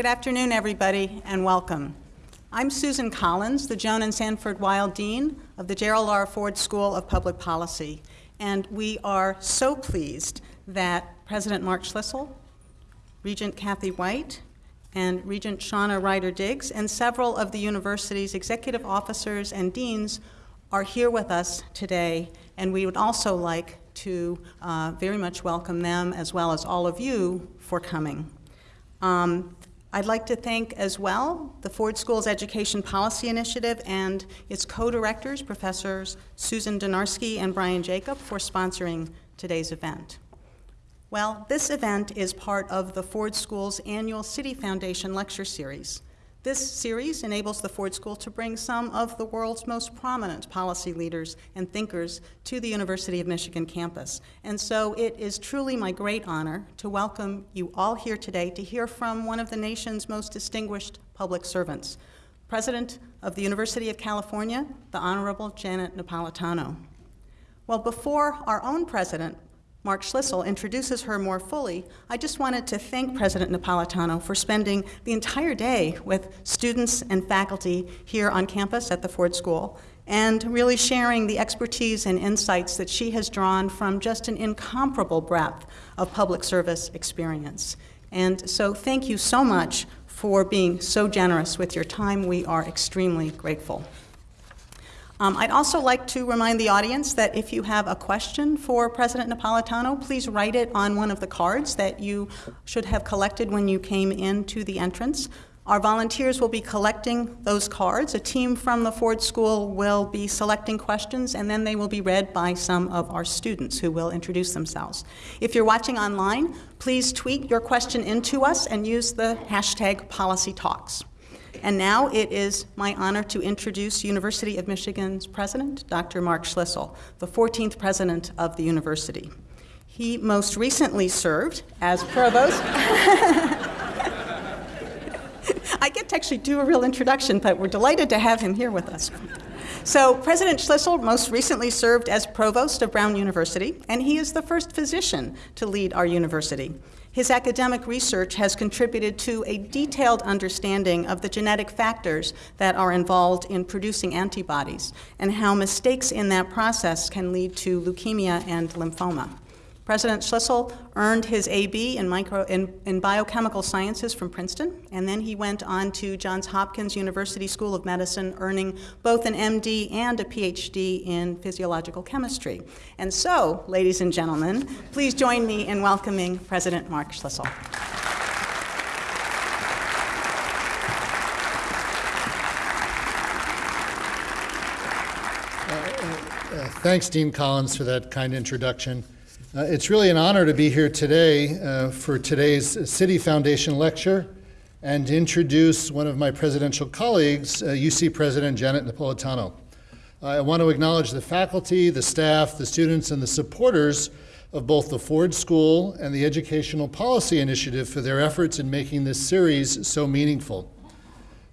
Good afternoon, everybody, and welcome. I'm Susan Collins, the Joan and Sanford Weill Dean of the Gerald R. Ford School of Public Policy, and we are so pleased that President Mark Schlissel, Regent Kathy White, and Regent Shauna Ryder Diggs, and several of the university's executive officers and deans are here with us today, and we would also like to uh, very much welcome them as well as all of you for coming. Um, I'd like to thank as well the Ford School's Education Policy Initiative and its co-directors, Professors Susan Dynarski and Brian Jacob, for sponsoring today's event. Well, this event is part of the Ford School's annual Citi Foundation Lecture Series. This series enables the Ford School to bring some of the world's most prominent policy leaders and thinkers to the University of Michigan campus. And so it is truly my great honor to welcome you all here today to hear from one of the nation's most distinguished public servants, President of the University of California, the Honorable Janet Napolitano. Well, before our own president, Mark Schlissel introduces her more fully, I just wanted to thank President Napolitano for spending the entire day with students and faculty here on campus at the Ford School and really sharing the expertise and insights that she has drawn from just an incomparable breadth of public service experience. And so thank you so much for being so generous with your time. We are extremely grateful. Um, I'd also like to remind the audience that if you have a question for President Napolitano, please write it on one of the cards that you should have collected when you came into the entrance. Our volunteers will be collecting those cards. A team from the Ford School will be selecting questions, and then they will be read by some of our students who will introduce themselves. If you're watching online, please tweet your question into us and use the hashtag PolicyTalks. And now it is my honor to introduce University of Michigan's president, Dr. Mark Schlissel, the 14th president of the university. He most recently served as provost. I get to actually do a real introduction, but we're delighted to have him here with us. So President Schlissel most recently served as provost of Brown University, and he is the first physician to lead our university. His academic research has contributed to a detailed understanding of the genetic factors that are involved in producing antibodies and how mistakes in that process can lead to leukemia and lymphoma. President Schlissel earned his AB in, micro, in, in, biochemical sciences from Princeton, and then he went on to Johns Hopkins University School of Medicine, earning both an MD and a PhD in physiological chemistry. And so, ladies and gentlemen, please join me in welcoming President Mark Schlissel. Uh, uh, uh, thanks, Dean Collins, for that kind introduction. Uh, it's really an honor to be here today uh, for today's Citi Foundation lecture and to introduce one of my presidential colleagues, uh, UC President Janet Napolitano. I want to acknowledge the faculty, the staff, the students, and the supporters of both the Ford School and the Educational Policy Initiative for their efforts in making this series so meaningful.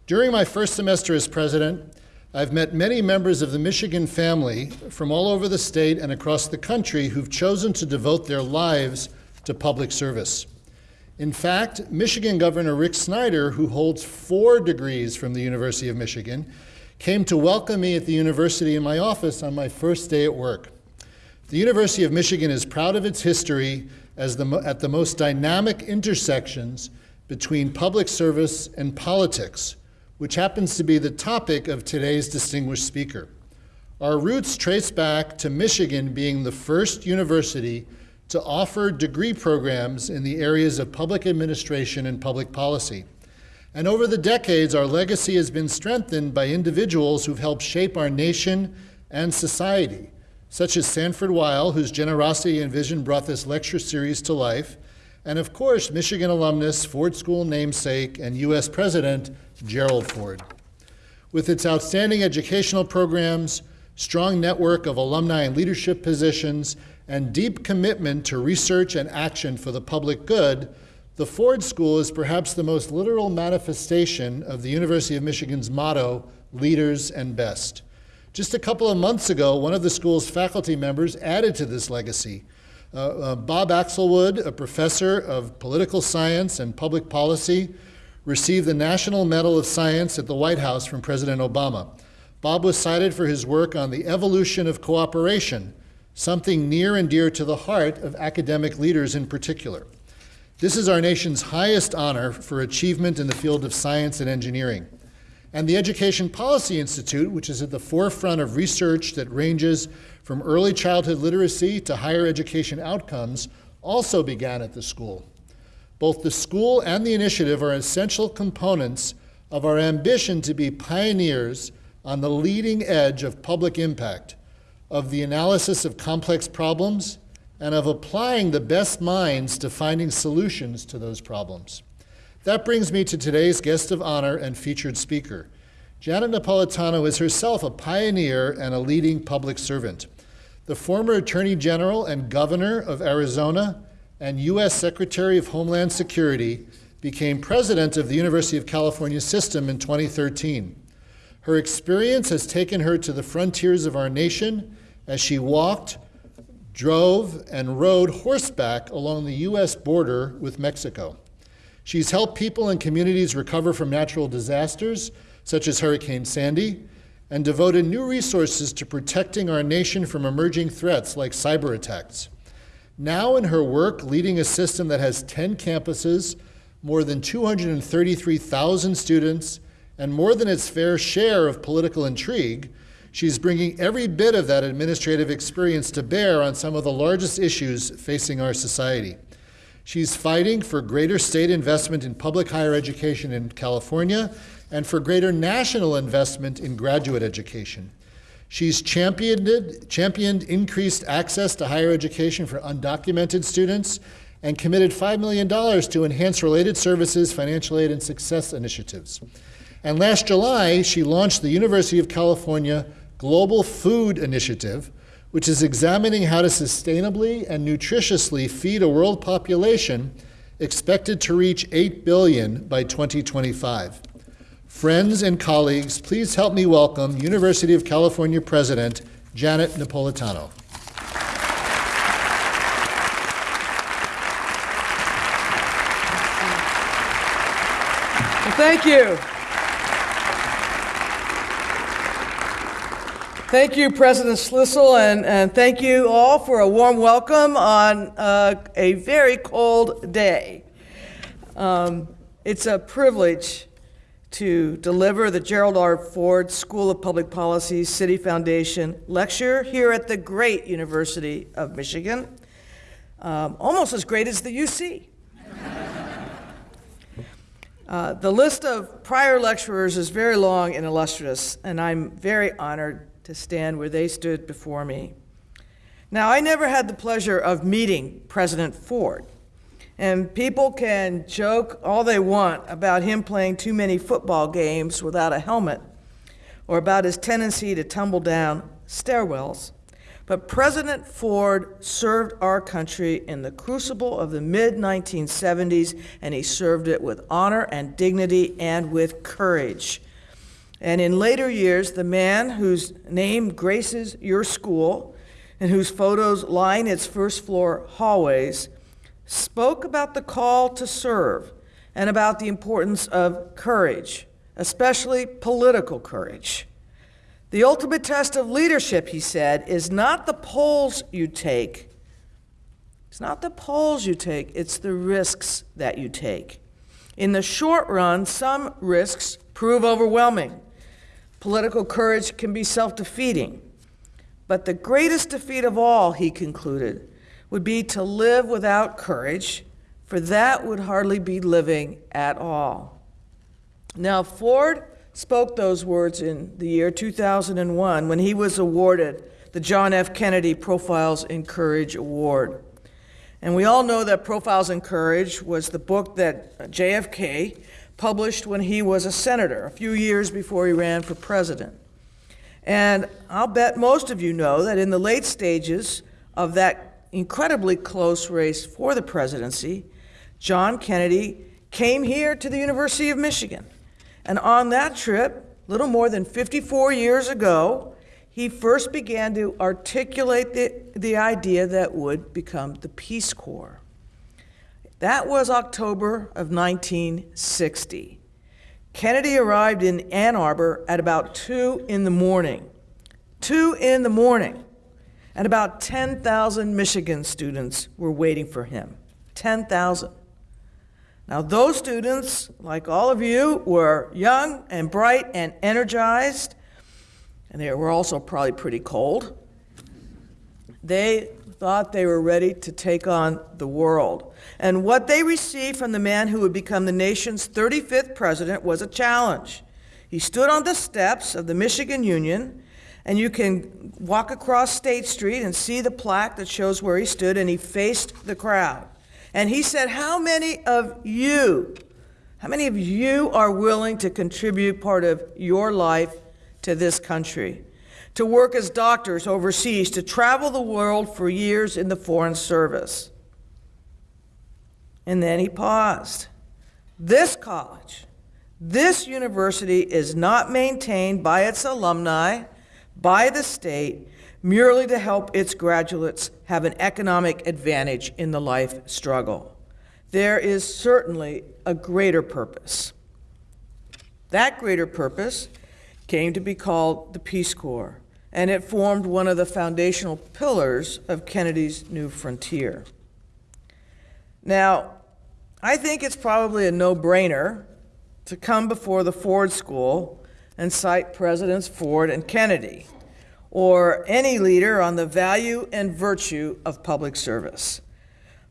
During my first semester as president, I've met many members of the Michigan family from all over the state and across the country who've chosen to devote their lives to public service. In fact, Michigan Governor Rick Snyder, who holds four degrees from the University of Michigan, came to welcome me at the university in my office on my first day at work. The University of Michigan is proud of its history as the, at the most dynamic intersections between public service and politics, which happens to be the topic of today's distinguished speaker. Our roots trace back to Michigan being the first university to offer degree programs in the areas of public administration and public policy. And over the decades, our legacy has been strengthened by individuals who've helped shape our nation and society, such as Sanford Weill, whose generosity and vision brought this lecture series to life, and of course, Michigan alumnus, Ford School namesake, and U.S. President Gerald Ford. With its outstanding educational programs, strong network of alumni and leadership positions, and deep commitment to research and action for the public good, the Ford School is perhaps the most literal manifestation of the University of Michigan's motto, leaders and best. Just a couple of months ago, one of the school's faculty members added to this legacy uh, uh, Bob Axelrod, a professor of political science and public policy, received the National Medal of Science at the White House from President Obama. Bob was cited for his work on the evolution of cooperation, something near and dear to the heart of academic leaders in particular. This is our nation's highest honor for achievement in the field of science and engineering. And the Education Policy Institute, which is at the forefront of research that ranges from early childhood literacy to higher education outcomes, also began at the school. Both the school and the initiative are essential components of our ambition to be pioneers on the leading edge of public impact, of the analysis of complex problems, and of applying the best minds to finding solutions to those problems. That brings me to today's guest of honor and featured speaker. Janet Napolitano is herself a pioneer and a leading public servant. The former Attorney General and Governor of Arizona and U.S. Secretary of Homeland Security became president of the University of California system in 2013. Her experience has taken her to the frontiers of our nation as she walked, drove, and rode horseback along the U.S. border with Mexico. She's helped people and communities recover from natural disasters, such as Hurricane Sandy, and devoted new resources to protecting our nation from emerging threats like cyber attacks. Now, in her work leading a system that has 10 campuses, more than 233,000 students, and more than its fair share of political intrigue, she's bringing every bit of that administrative experience to bear on some of the largest issues facing our society. She's fighting for greater state investment in public higher education in California and for greater national investment in graduate education. She's championed, championed increased access to higher education for undocumented students and committed $5 million to enhance related services, financial aid, and success initiatives. And last July, she launched the University of California Global Food Initiative, which is examining how to sustainably and nutritiously feed a world population expected to reach 8 billion by 2025. Friends and colleagues, please help me welcome University of California President Janet Napolitano. Thank you. Thank you, President Schlissel, and, and thank you all for a warm welcome on uh, a very cold day. Um, it's a privilege to deliver the Gerald R. Ford School of Public Policy Citi Foundation lecture here at the great University of Michigan, um, almost as great as the UC. uh, the list of prior lecturers is very long and illustrious, and I'm very honored to stand where they stood before me. Now, I never had the pleasure of meeting President Ford. And people can joke all they want about him playing too many football games without a helmet or about his tendency to tumble down stairwells. But President Ford served our country in the crucible of the mid 1970s, and he served it with honor and dignity and with courage. And in later years, the man whose name graces your school and whose photos line its first floor hallways spoke about the call to serve and about the importance of courage, especially political courage. The ultimate test of leadership, he said, is not the polls you take. It's not the polls you take, it's the risks that you take. In the short run, some risks prove overwhelming. Political courage can be self defeating. But the greatest defeat of all, he concluded, would be to live without courage, for that would hardly be living at all. Now, Ford spoke those words in the year 2001 when he was awarded the John F. Kennedy Profiles in Courage Award. And we all know that Profiles in Courage was the book that JFK published when he was a senator, a few years before he ran for president. And I'll bet most of you know that in the late stages of that incredibly close race for the presidency, John Kennedy came here to the University of Michigan. And on that trip, little more than 54 years ago, he first began to articulate the, the idea that would become the Peace Corps. That was October of 1960. Kennedy arrived in Ann Arbor at about 2 in the morning. 2 in the morning. And about 10,000 Michigan students were waiting for him. 10,000. Now, those students, like all of you, were young and bright and energized, and they were also probably pretty cold. They thought they were ready to take on the world. And what they received from the man who would become the nation's 35th president was a challenge. He stood on the steps of the Michigan Union, and you can walk across State Street and see the plaque that shows where he stood, and he faced the crowd. And he said, How many of you, how many of you are willing to contribute part of your life to this country? To work as doctors overseas, to travel the world for years in the Foreign Service. And then he paused. This college, this university is not maintained by its alumni, by the state, merely to help its graduates have an economic advantage in the life struggle. There is certainly a greater purpose. That greater purpose came to be called the Peace Corps, and it formed one of the foundational pillars of Kennedy's New Frontier. Now, I think it's probably a no brainer to come before the Ford School and cite Presidents Ford and Kennedy, or any leader on the value and virtue of public service.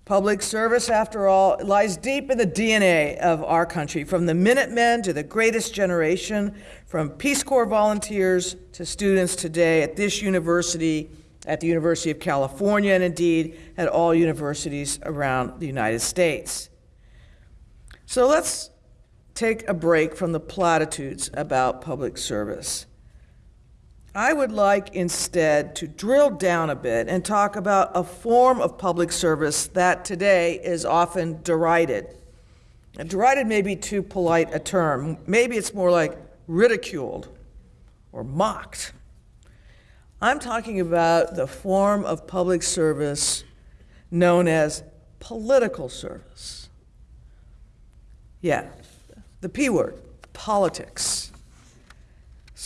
Public service, after all, lies deep in the DNA of our country, from the Minutemen to the greatest generation, from Peace Corps volunteers to students today at this university, at the University of California, and indeed at all universities around the United States. So let's take a break from the platitudes about public service. I would like instead to drill down a bit and talk about a form of public service that today is often derided. And derided may be too polite a term. Maybe it's more like ridiculed or mocked. I'm talking about the form of public service known as political service. Yeah, the P word, politics.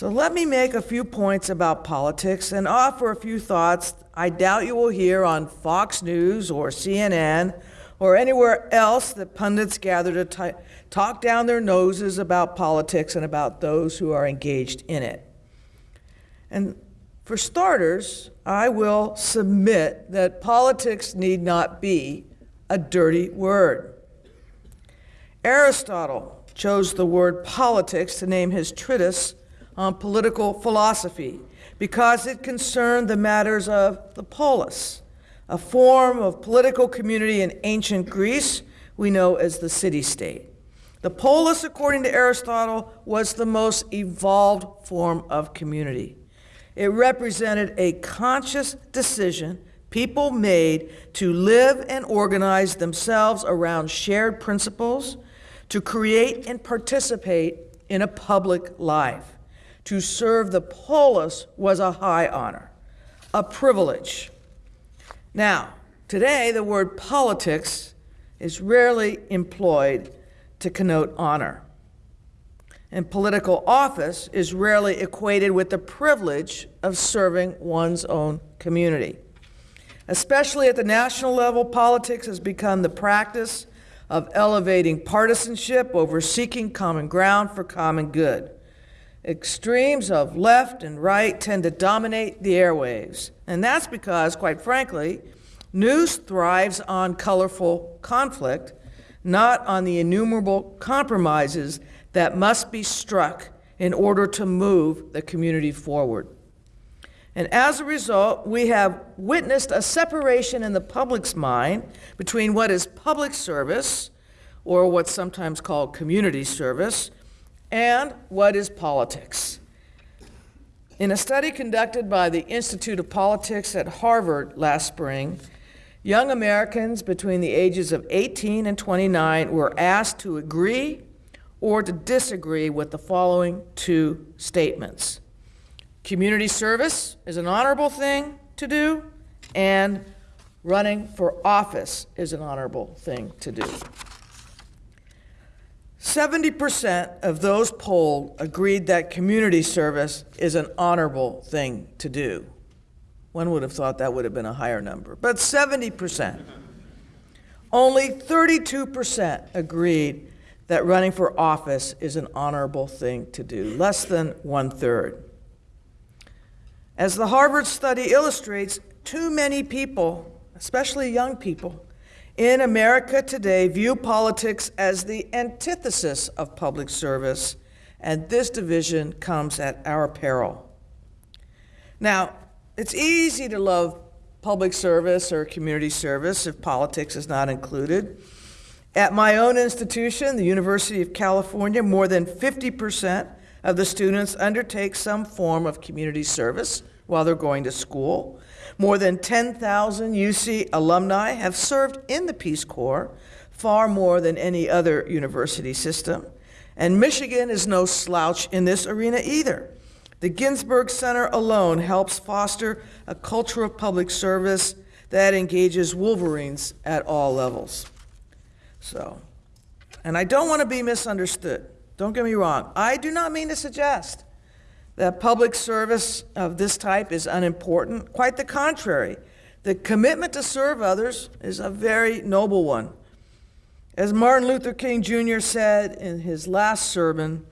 So let me make a few points about politics and offer a few thoughts I doubt you will hear on Fox News or CNN or anywhere else that pundits gather to talk down their noses about politics and about those who are engaged in it. And for starters, I will submit that politics need not be a dirty word. Aristotle chose the word politics to name his treatise on political philosophy because it concerned the matters of the polis, a form of political community in ancient Greece we know as the city state. The polis, according to Aristotle, was the most evolved form of community. It represented a conscious decision people made to live and organize themselves around shared principles, to create and participate in a public life. To serve the polis was a high honor, a privilege. Now, today the word politics is rarely employed to connote honor. And political office is rarely equated with the privilege of serving one's own community. Especially at the national level, politics has become the practice of elevating partisanship over seeking common ground for common good. Extremes of left and right tend to dominate the airwaves. And that's because, quite frankly, news thrives on colorful conflict, not on the innumerable compromises that must be struck in order to move the community forward. And as a result, we have witnessed a separation in the public's mind between what is public service, or what's sometimes called community service, and what is politics. In a study conducted by the Institute of Politics at Harvard last spring, young Americans between the ages of 18 and 29 were asked to agree or to disagree with the following two statements Community service is an honorable thing to do, and running for office is an honorable thing to do. 70% of those polled agreed that community service is an honorable thing to do. One would have thought that would have been a higher number, but 70%. Only 32% agreed that running for office is an honorable thing to do, less than one third. As the Harvard study illustrates, too many people, especially young people, in America today view politics as the antithesis of public service, and this division comes at our peril. Now, it's easy to love public service or community service if politics is not included. At my own institution, the University of California, more than 50% of the students undertake some form of community service while they're going to school. More than 10,000 UC alumni have served in the Peace Corps, far more than any other university system. And Michigan is no slouch in this arena either. The Ginsberg Center alone helps foster a culture of public service that engages Wolverines at all levels. So, and I don't want to be misunderstood. Don't get me wrong. I do not mean to suggest that public service of this type is unimportant. Quite the contrary. The commitment to serve others is a very noble one. As Martin Luther King Jr. said in his last sermon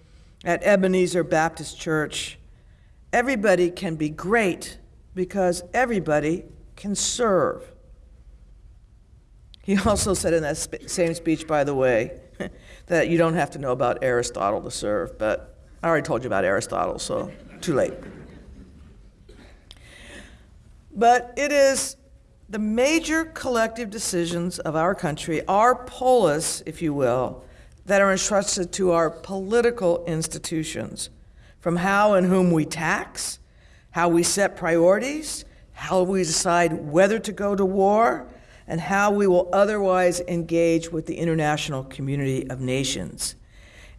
at Ebenezer Baptist Church, Everybody can be great because everybody can serve. He also said in that sp- same speech, by the way, that you don't have to know about Aristotle to serve, but I already told you about Aristotle, so too late. But it is the major collective decisions of our country, our polis, if you will, that are entrusted to our political institutions from how and whom we tax, how we set priorities, how we decide whether to go to war, and how we will otherwise engage with the international community of nations.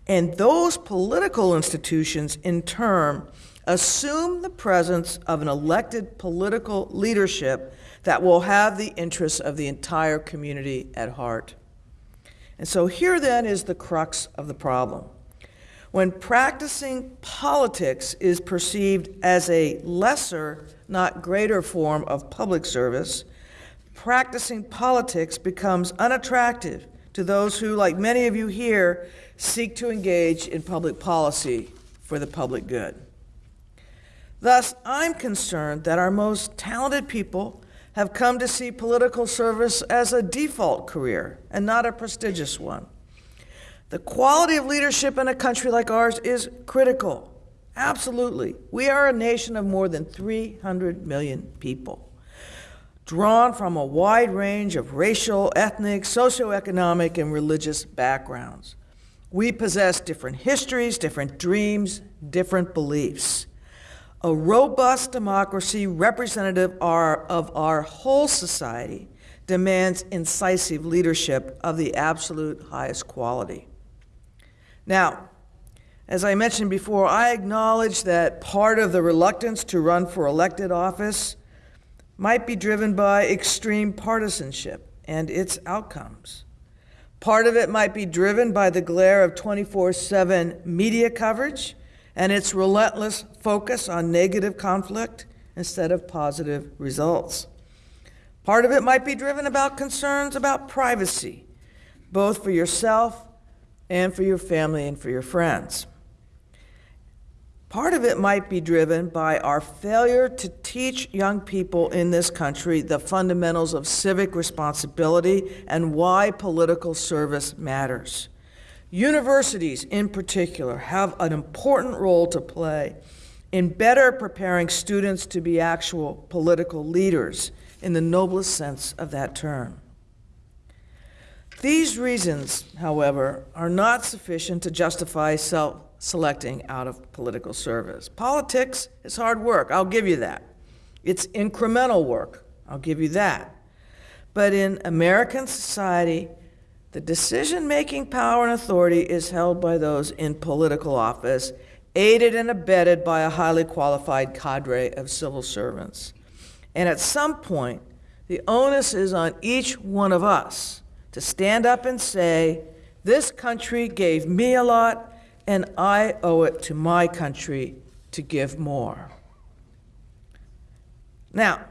And those political institutions, in turn, assume the presence of an elected political leadership that will have the interests of the entire community at heart. And so here then is the crux of the problem. When practicing politics is perceived as a lesser, not greater form of public service, practicing politics becomes unattractive to those who, like many of you here, seek to engage in public policy for the public good. Thus, I'm concerned that our most talented people have come to see political service as a default career and not a prestigious one. The quality of leadership in a country like ours is critical. Absolutely. We are a nation of more than 300 million people, drawn from a wide range of racial, ethnic, socioeconomic, and religious backgrounds. We possess different histories, different dreams, different beliefs. A robust democracy representative of our whole society demands incisive leadership of the absolute highest quality. Now, as I mentioned before, I acknowledge that part of the reluctance to run for elected office might be driven by extreme partisanship and its outcomes. Part of it might be driven by the glare of 24 7 media coverage and its relentless focus on negative conflict instead of positive results. Part of it might be driven about concerns about privacy, both for yourself and for your family and for your friends. Part of it might be driven by our failure to teach young people in this country the fundamentals of civic responsibility and why political service matters. Universities, in particular, have an important role to play in better preparing students to be actual political leaders in the noblest sense of that term. These reasons, however, are not sufficient to justify self selecting out of political service. Politics is hard work, I'll give you that. It's incremental work, I'll give you that. But in American society, the decision making power and authority is held by those in political office, aided and abetted by a highly qualified cadre of civil servants. And at some point, The onus is on each one of us to stand up and say, This country gave me a lot, and I owe it to my country to give more. Now,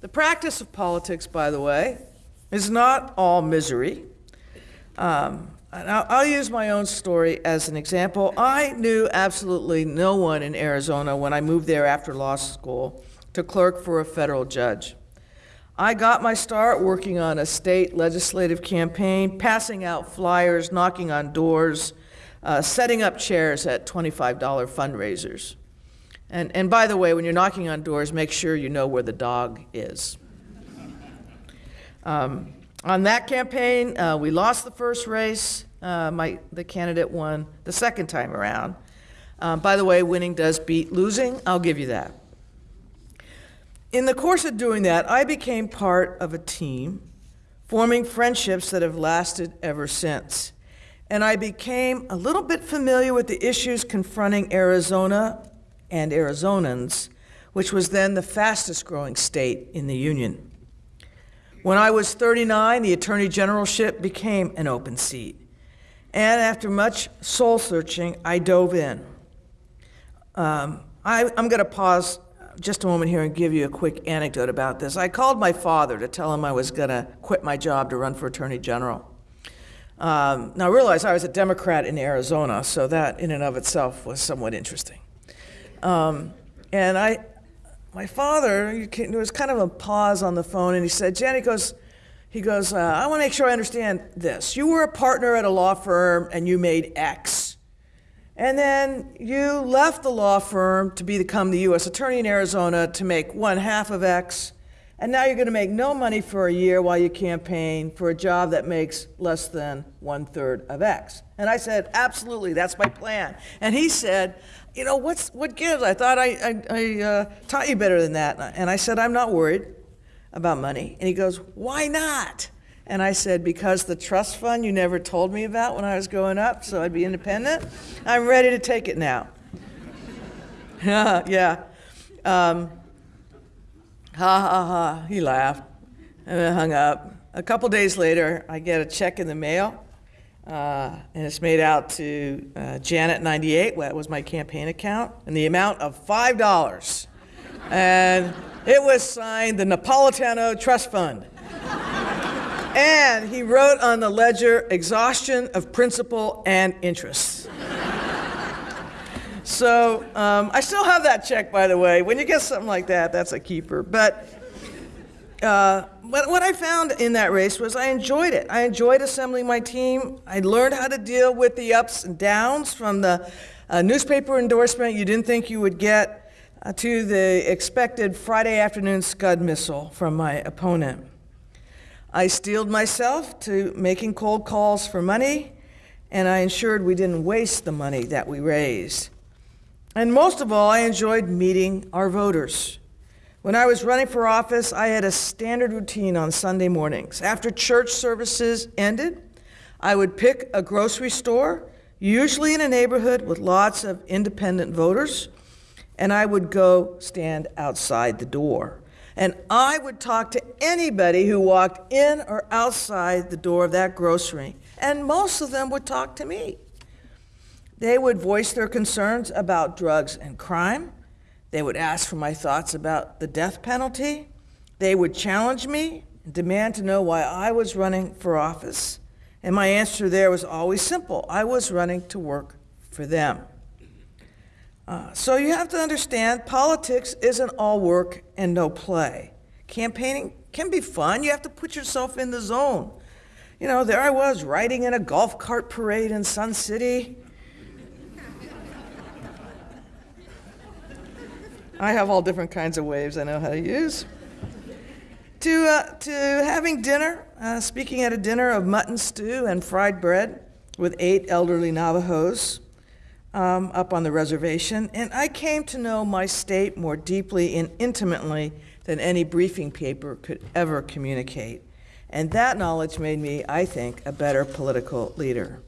the practice of politics, by the way, is not all misery. Um, I'll, I'll use my own story as an example. I knew absolutely no one in Arizona when I moved there after law school to clerk for a federal judge. I got my start working on a state legislative campaign, passing out flyers, knocking on doors, uh, setting up chairs at $25 fundraisers. And, and by the way, when you're knocking on doors, make sure you know where the dog is. Um, on that campaign, uh, we lost the first race. Uh, my, the candidate won the second time around. Um, by the way, winning does beat losing. I'll give you that. In the course of doing that, I became part of a team, forming friendships that have lasted ever since. And I became a little bit familiar with the issues confronting Arizona and Arizonans, which was then the fastest growing state in the Union. When I was 39, the Attorney Generalship became an open seat. And after much soul searching, I dove in. Um, I, I'm going to pause just a moment here and give you a quick anecdote about this. I called my father to tell him I was going to quit my job to run for Attorney General. Um, now, I realized I was a Democrat in Arizona, so that in and of itself was somewhat interesting. Um, and I, my father, there was kind of a pause on the phone, and he said, Jen, he goes, he goes, uh, I want to make sure I understand this. You were a partner at a law firm and you made X. And then you left the law firm to become the U.S. Attorney in Arizona to make one half of X. And now you're going to make no money for a year while you campaign for a job that makes less than one third of X. And I said, absolutely, that's my plan. And he said, you know, what's, what gives? I thought I, I, I uh, taught you better than that. And I said, I'm not worried about money. And he goes, why not? And I said, because the trust fund you never told me about when I was growing up, so I'd be independent, I'm ready to take it now. yeah. Um, ha ha ha. He laughed and then hung up. A couple days later, I get a check in the mail uh, and it's made out to uh, Janet 98, that was my campaign account, and the amount of $5. and it was signed the Napolitano Trust Fund. and he wrote on the ledger exhaustion of principal and interest. So um, I still have that check, by the way. When you get something like that, that's a keeper. But uh, but what I found in that race was I enjoyed it. I enjoyed assembling my team. I learned how to deal with the ups and downs from the uh, newspaper endorsement you didn't think you would get uh, to the expected Friday afternoon Scud missile from my opponent. I steeled myself to making cold calls for money, and I ensured we didn't waste the money that we raised. And most of all, I enjoyed meeting our voters. When I was running for office, I had a standard routine on Sunday mornings. After church services ended, I would pick a grocery store, usually in a neighborhood with lots of independent voters, and I would go stand outside the door. And I would talk to anybody who walked in or outside the door of that grocery, and most of them would talk to me. They would voice their concerns about drugs and crime. They would ask for my thoughts about the death penalty. They would challenge me and demand to know why I was running for office. And my answer there was always simple I was running to work for them. Uh, so you have to understand politics isn't all work and no play. Campaigning can be fun, you have to put yourself in the zone. You know, there I was riding in a golf cart parade in Sun City I have all different kinds of waves I know how to use. To, uh, to having dinner, uh, speaking at a dinner of mutton stew and fried bread with eight elderly Navajos um, up on the reservation. And I came to know my state more deeply and intimately than any briefing paper could ever communicate. And that knowledge made me, I think, a better political leader.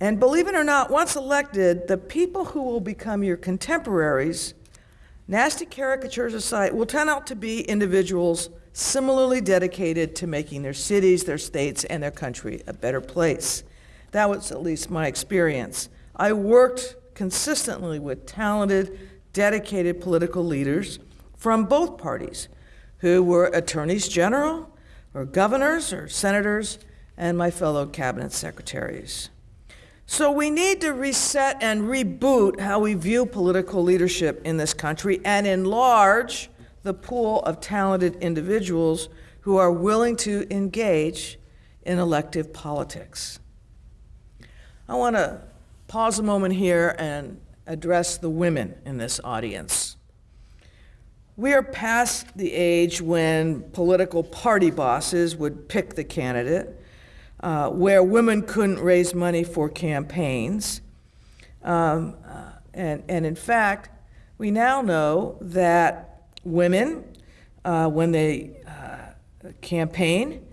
And believe it or not, once elected, the people who will become your contemporaries Nasty caricatures aside, will turn out to be individuals similarly dedicated to making their cities, their states, and their country a better place. That was at least my experience. I worked consistently with talented, dedicated political leaders from both parties who were attorneys general, or governors, or senators, and my fellow cabinet secretaries. So we need to reset and reboot how we view political leadership in this country and enlarge the pool of talented individuals who are willing to engage in elective politics. I want to pause a moment here and address the women in this audience. We are past the age when political party bosses would pick the candidate, uh, where women couldn't raise money for campaigns. Um, uh, and, and in fact, we now know that women, uh, when they uh, campaign,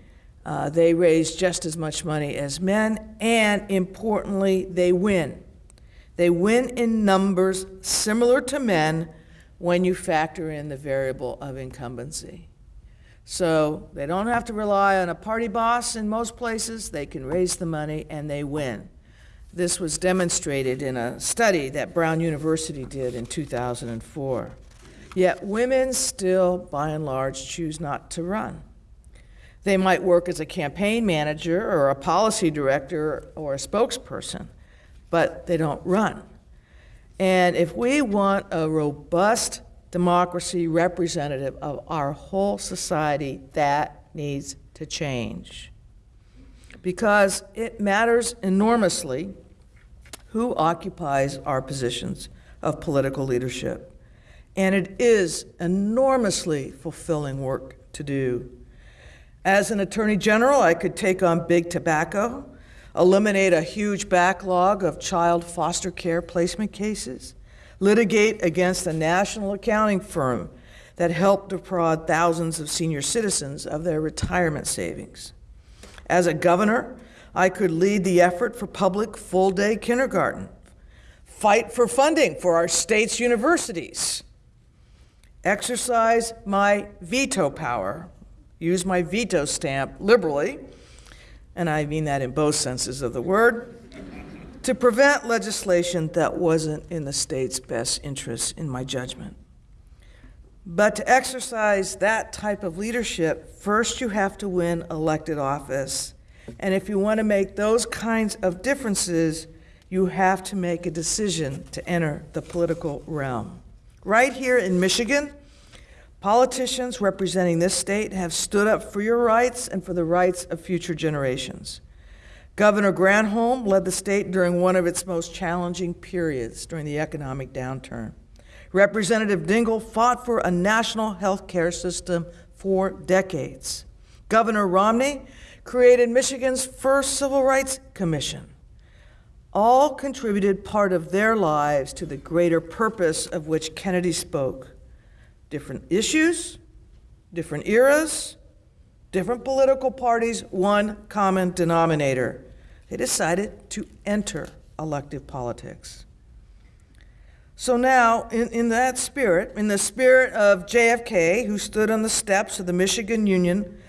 uh, they raise just as much money as men, and importantly, they win. They win in numbers similar to men when you factor in the variable of incumbency. So they don't have to rely on a party boss in most places. They can raise the money and they win. This was demonstrated in a study that Brown University did in 2004. Yet women still, by and large, choose not to run. They might work as a campaign manager or a policy director or a spokesperson, but they don't run. And if we want a robust democracy representative of our whole society, that needs to change. Because it matters enormously who occupies our positions of political leadership. And it is enormously fulfilling work to do. As an attorney general, I could take on big tobacco, eliminate a huge backlog of child foster care placement cases, litigate against a national accounting firm that helped defraud thousands of senior citizens of their retirement savings. As a governor, I could lead the effort for public full day kindergarten, fight for funding for our state's universities, exercise my veto power use my veto stamp liberally, and I mean that in both senses of the word, to prevent legislation that wasn't in the state's best interest, in my judgment. But to exercise that type of leadership, first you have to win elected office. And if you want to make those kinds of differences, you have to make a decision to enter the political realm. Right here in Michigan, Politicians representing this state have stood up for your rights and for the rights of future generations. Governor Granholm led the state during one of its most challenging periods during the economic downturn. Representative Dingell fought for a national health care system for decades. Governor Romney created Michigan's first civil rights commission. All contributed part of their lives to the greater purpose of which Kennedy spoke different issues, different eras, different political parties, one common denominator. They decided to enter elective politics. So now, in, in that spirit, in the spirit of JFK, who stood on the steps of the Michigan Union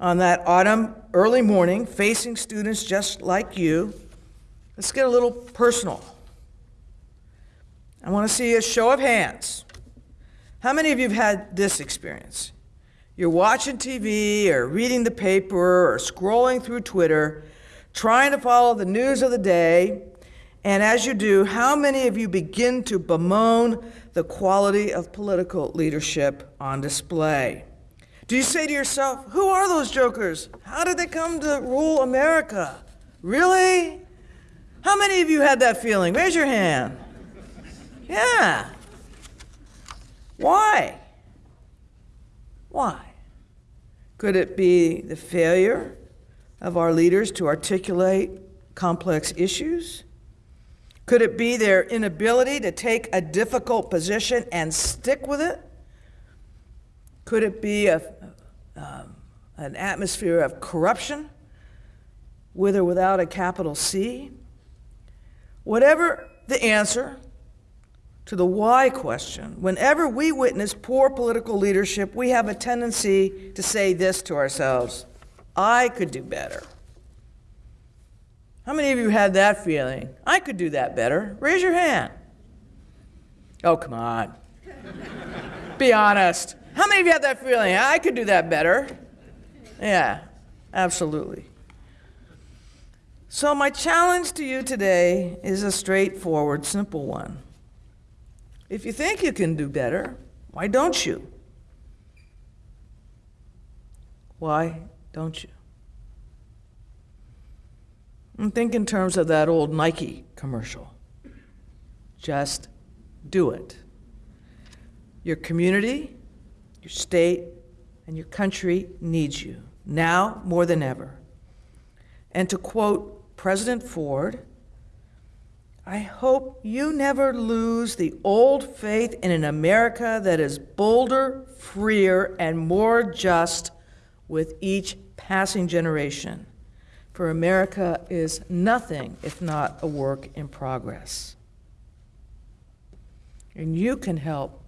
on that autumn early morning, facing students just like you, let's get a little personal. I want to see a show of hands. How many of you have had this experience? You're watching TV or reading the paper or scrolling through Twitter, trying to follow the news of the day, and as you do, how many of you begin to bemoan the quality of political leadership on display? Do you say to yourself, Who are those jokers? How did they come to rule America? Really? How many of you had that feeling? Raise your hand. Yeah. Why? Why? Could it be the failure of our leaders to articulate complex issues? Could it be their inability to take a difficult position and stick with it? Could it be a, um, an atmosphere of corruption, with or without a capital C? Whatever the answer, to the why question. Whenever we witness poor political leadership, we have a tendency to say this to ourselves I could do better. How many of you had that feeling? I could do that better. Raise your hand. Oh, come on. Be honest. How many of you had that feeling? I could do that better. Yeah, absolutely. So, my challenge to you today is a straightforward, simple one. If you think you can do better, why don't you? Why don't you? And think in terms of that old Nike commercial. Just do it. Your community, your state, and your country needs you now more than ever. And to quote President Ford, I hope you never lose the old faith in an America that is bolder, freer, and more just with each passing generation. For America is nothing if not a work in progress. And you can help,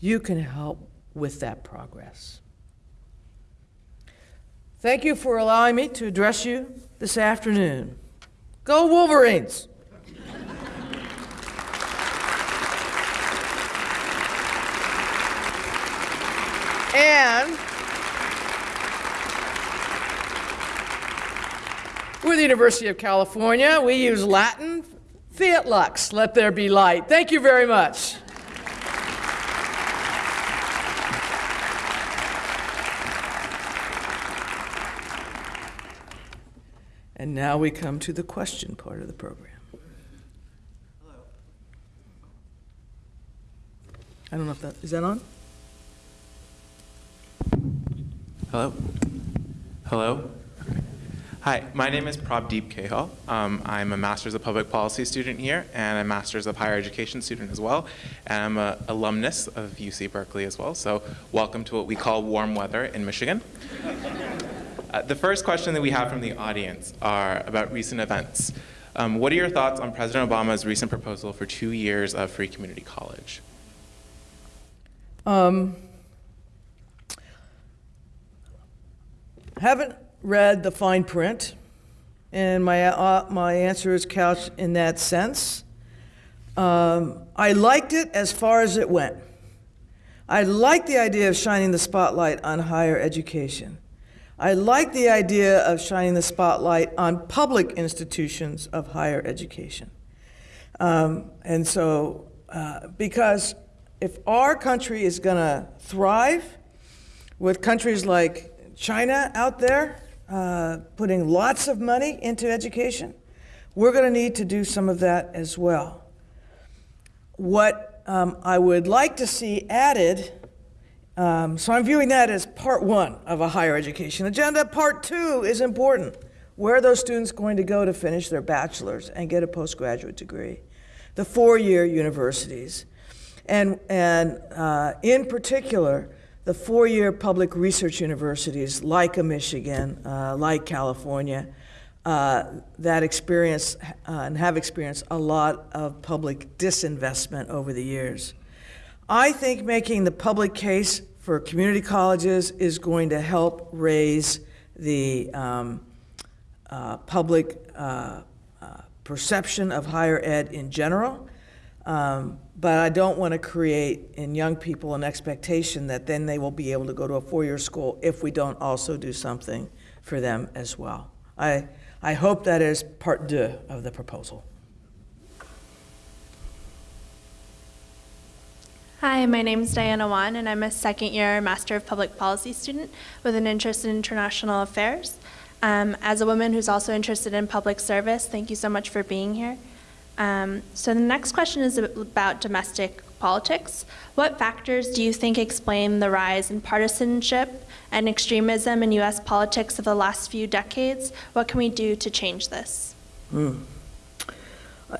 you can help with that progress. Thank you for allowing me to address you this afternoon. Go Wolverines! and with the University of California, we use Latin, fiat lux, let there be light. Thank you very much. And now we come to the question part of the program. Hello. I don't know if that is that on? Hello? Hello? Hi, my name is Prabdeep Kehal. Um, I'm a Master's of Public Policy student here and a Master's of Higher Education student as well. And I'm an alumnus of UC Berkeley as well, so welcome to what we call warm weather in Michigan. Uh, the first question that we have from the audience are about recent events. Um, what are your thoughts on President Obama's recent proposal for two years of free community college? Um, haven't read the fine print, and my, uh, my answer is couched in that sense. Um, I liked it as far as it went. I like the idea of shining the spotlight on higher education. I like the idea of shining the spotlight on public institutions of higher education. Um, and so, uh, because if our country is going to thrive with countries like China out there uh, putting lots of money into education, we're going to need to do some of that as well. What um, I would like to see added, um, so I'm viewing that as part one of a higher education agenda. Part two is important. Where are those students going to go to finish their bachelor's and get a postgraduate degree? The four year universities. And, and uh, in particular, the four year public research universities like a Michigan, uh, like California, uh, that experience uh, and have experienced a lot of public disinvestment over the years. I think making the public case for community colleges is going to help raise the um, uh, public uh, uh, perception of higher ed in general. Um, but I don't want to create in young people an expectation that then they will be able to go to a four year school if we don't also do something for them as well. I, I hope that is part deux of the proposal. Hi, my name is Diana Wan, and I'm a second year Master of Public Policy student with an interest in international affairs. Um, as a woman who's also interested in public service, thank you so much for being here. Um, so the next question is about domestic politics. What factors do you think explain the rise in partisanship and extremism in U.S. politics of the last few decades? What can we do to change this? Mm.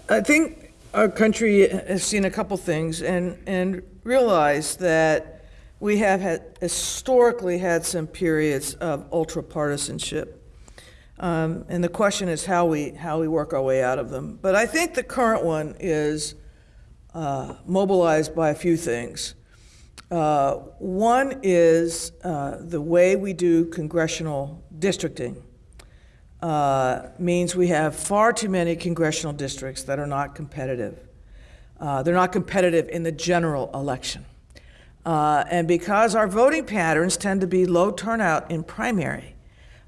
I think our country has seen a couple things and, and realized that we have had historically had some periods of ultra partisanship. Um, and the question is how we, how we work our way out of them. But I think the current one is uh, mobilized by a few things. Uh, one is uh, the way we do congressional districting uh, means we have far too many congressional districts that are not competitive. Uh, they're not competitive in the general election. Uh, and because our voting patterns tend to be low turnout in primary,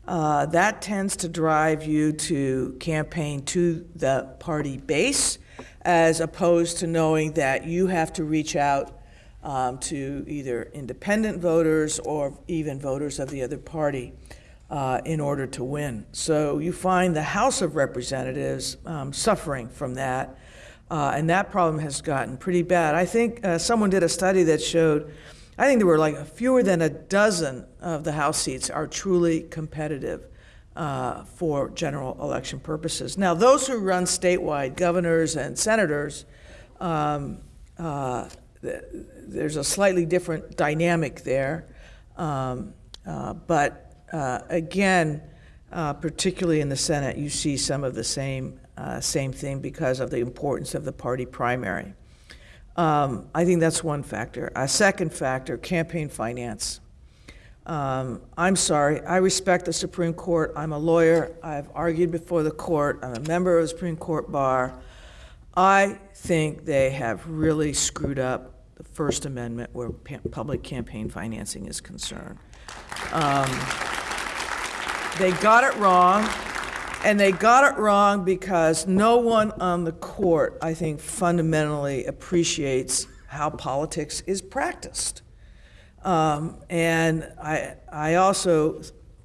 uh, that tends to drive you to campaign to the party base as opposed to knowing that you have to reach out um, to either independent voters or even voters of the other party uh, in order to win. So you find the House of Representatives um, suffering from that, uh, and that problem has gotten pretty bad. I think uh, someone did a study that showed, I think there were like fewer than a dozen of the House seats are truly competitive. Uh, for general election purposes. Now, those who run statewide, governors and senators, um, uh, th- there's a slightly different dynamic there. Um, uh, but uh, again, uh, particularly in the Senate, you see some of the same, uh, same thing because of the importance of the party primary. Um, I think that's one factor. A second factor campaign finance. Um, I'm sorry, I respect the Supreme Court. I'm a lawyer. I've argued before the court. I'm a member of the Supreme Court bar. I think they have really screwed up the First Amendment where public campaign financing is concerned. Um, they got it wrong, and they got it wrong because no one on the court, I think, fundamentally appreciates how politics is practiced. Um, and I, I also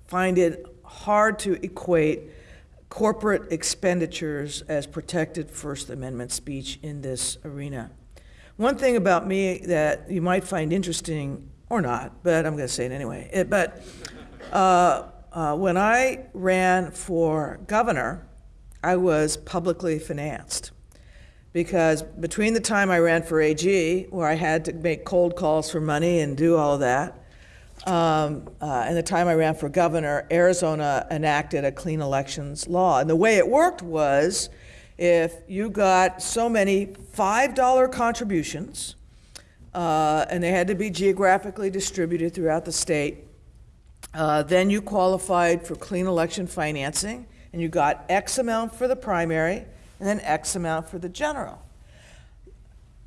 find it hard to equate corporate expenditures as protected First Amendment speech in this arena. One thing about me that you might find interesting, or not, but I'm going to say it anyway. It, but uh, uh, when I ran for governor, I was publicly financed because between the time I ran for AG, where I had to make cold calls for money and do all of that, um, uh, and the time I ran for governor, Arizona enacted a clean elections law. And the way it worked was if you got so many $5 contributions, uh, and they had to be geographically distributed throughout the state, uh, then you qualified for clean election financing, and you got X amount for the primary and then X amount for the general.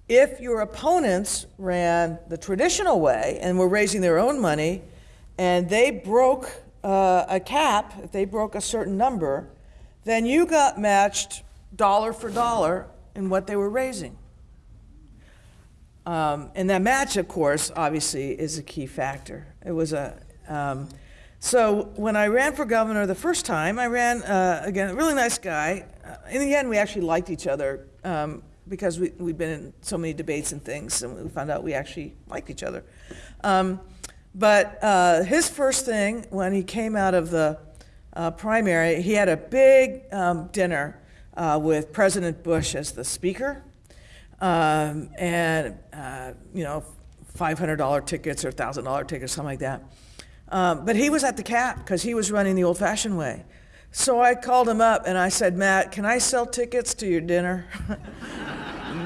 If your opponents ran the traditional way and were raising their own money, and they broke uh, a cap, if they broke a certain number, then you got matched dollar for dollar in what they were raising. Um, and that match, of course, obviously is a key factor. It was a um, so when I ran for governor the first time, I ran uh, again a really nice guy. Uh, in the end, we actually liked each other um, because we we'd been in so many debates and things, and we found out we actually liked each other. Um, but uh, his first thing when he came out of the uh, primary, he had a big um, dinner uh, with President Bush as the speaker, um, and uh, you know, $500 tickets or $1,000 tickets, something like that. Um, but he was at the cap because he was running the old fashioned way. So I called him up and I said, Matt, can I sell tickets to your dinner?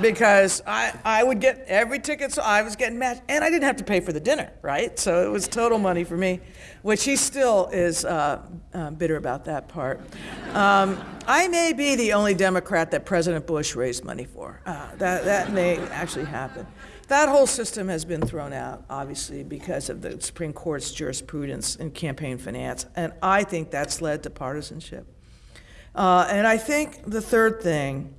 because I, I would get every ticket, so I was getting matched, and I didn't have to pay for the dinner, right? So it was total money for me, which he still is uh, uh, bitter about that part. Um, I may be the only Democrat that President Bush raised money for. Uh, that, that may actually happen. That whole system has been thrown out, obviously, because of the Supreme Court's jurisprudence in campaign finance, and I think that's led to partisanship. Uh, and I think the third thing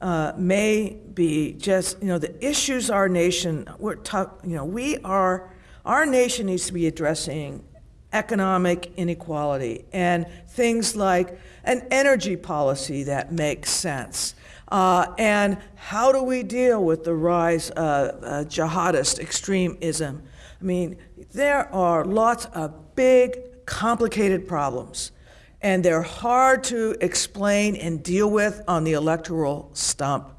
uh, may be just, you know, the issues our nation, we're tough, you know, we are, our nation needs to be addressing economic inequality and things like an energy policy that makes sense uh, and how do we deal with the rise of uh, jihadist extremism? I mean, there are lots of big, complicated problems, and they're hard to explain and deal with on the electoral stump.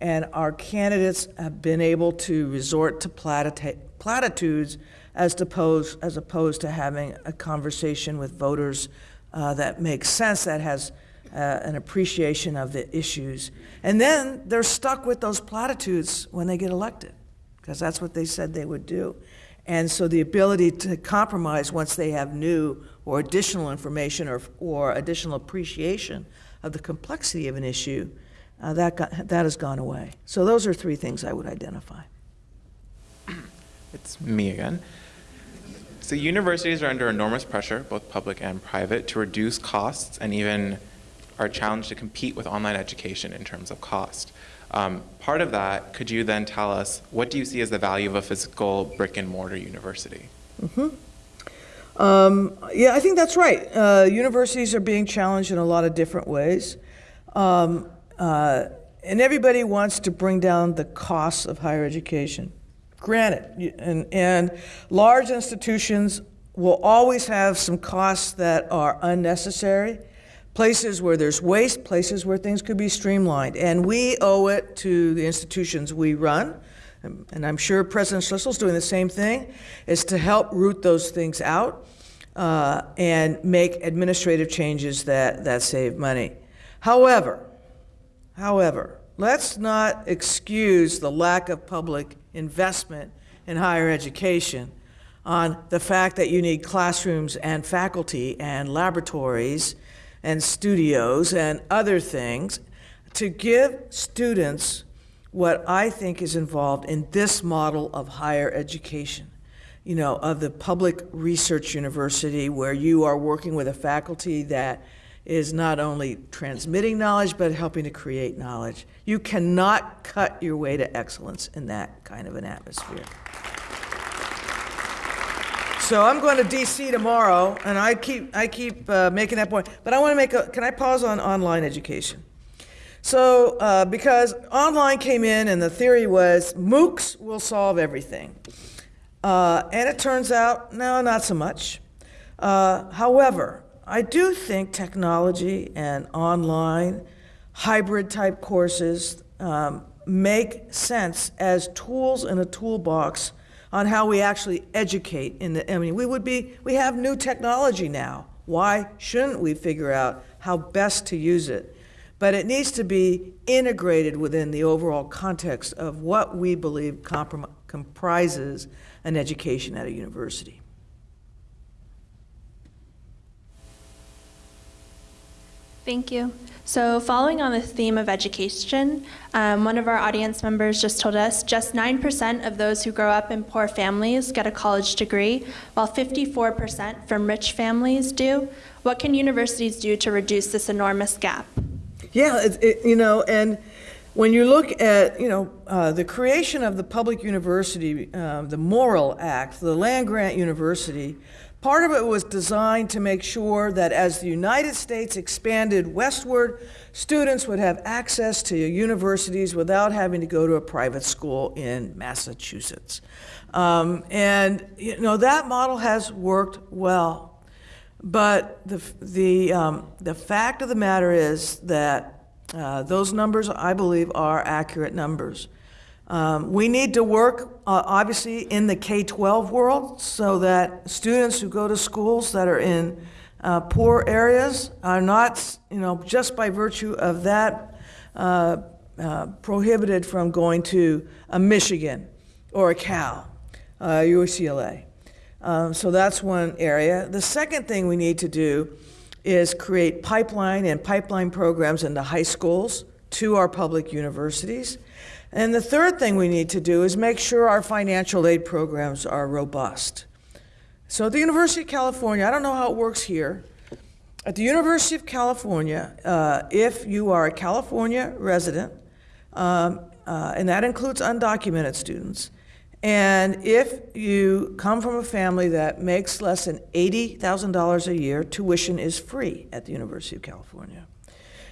And our candidates have been able to resort to platitudes as opposed, as opposed to having a conversation with voters uh, that makes sense, that has uh, an appreciation of the issues. And then they're stuck with those platitudes when they get elected, because that's what they said they would do. And so the ability to compromise once they have new or additional information or, or additional appreciation of the complexity of an issue, uh, that, got, that has gone away. So those are three things I would identify. It's me again. So universities are under enormous pressure, both public and private, to reduce costs and even are challenged to compete with online education in terms of cost. Um, part of that, could you then tell us what do you see as the value of a physical brick and mortar university? Um, yeah, I think that's right. Uh, universities are being challenged in a lot of different ways. Um, uh, and everybody wants to bring down the costs of higher education. Granted, and, and large institutions will always have some costs that are unnecessary, places where there's waste, places where things could be streamlined. And we owe it to the institutions we run, and I'm sure President Schlissel's doing the same thing, is to help root those things out uh, and make administrative changes that, that save money. However, However, let's not excuse the lack of public investment in higher education on the fact that you need classrooms and faculty and laboratories and studios and other things to give students what I think is involved in this model of higher education. You know, of the public research university where you are working with a faculty that is not only transmitting knowledge but helping to create knowledge. You cannot cut your way to excellence in that kind of an atmosphere. So I'm going to DC tomorrow, and I keep I keep uh, making that point. But I want to make a. Can I pause on online education? So uh, because online came in, and the theory was MOOCs will solve everything, uh, and it turns out no, not so much. Uh, however, I do think technology and online hybrid type courses um, make sense as tools in a toolbox on how we actually educate in the I mean we would be we have new technology now. Why shouldn't we figure out how best to use it? But it needs to be integrated within the overall context of what we believe comprom- comprises an education at a university. Thank you. So, following on the theme of education, um, one of our audience members just told us just 9% of those who grow up in poor families get a college degree, while 54% from rich families do. What can universities do to reduce this enormous gap? Yeah, it, it, you know, and when you look at, you know, uh, the creation of the public university, uh, the Morrill Act, the land grant university, part of it was designed to make sure that as the United States expanded westward, students would have access to universities without having to go to a private school in Massachusetts. Um, and, you know, that model has worked well. But the, the, um, the fact of the matter is that uh, those numbers, I believe, are accurate numbers. Um, we need to work, uh, obviously, in the K 12 world so that students who go to schools that are in uh, poor areas are not, you know, just by virtue of that, uh, uh prohibited from going to a Michigan or a Cal, uh, UCLA. Um, so that's one area. The second thing we need to do is create pipeline and pipeline programs into high schools to our public universities. And the third thing we need to do is make sure our financial aid programs are robust. So at the University of California, I don't know how it works here. At the University of California, uh, if you are a California resident, um, uh, and that includes undocumented students, and if you come from a family that makes less than $80,000 a year, tuition is free at the University of California.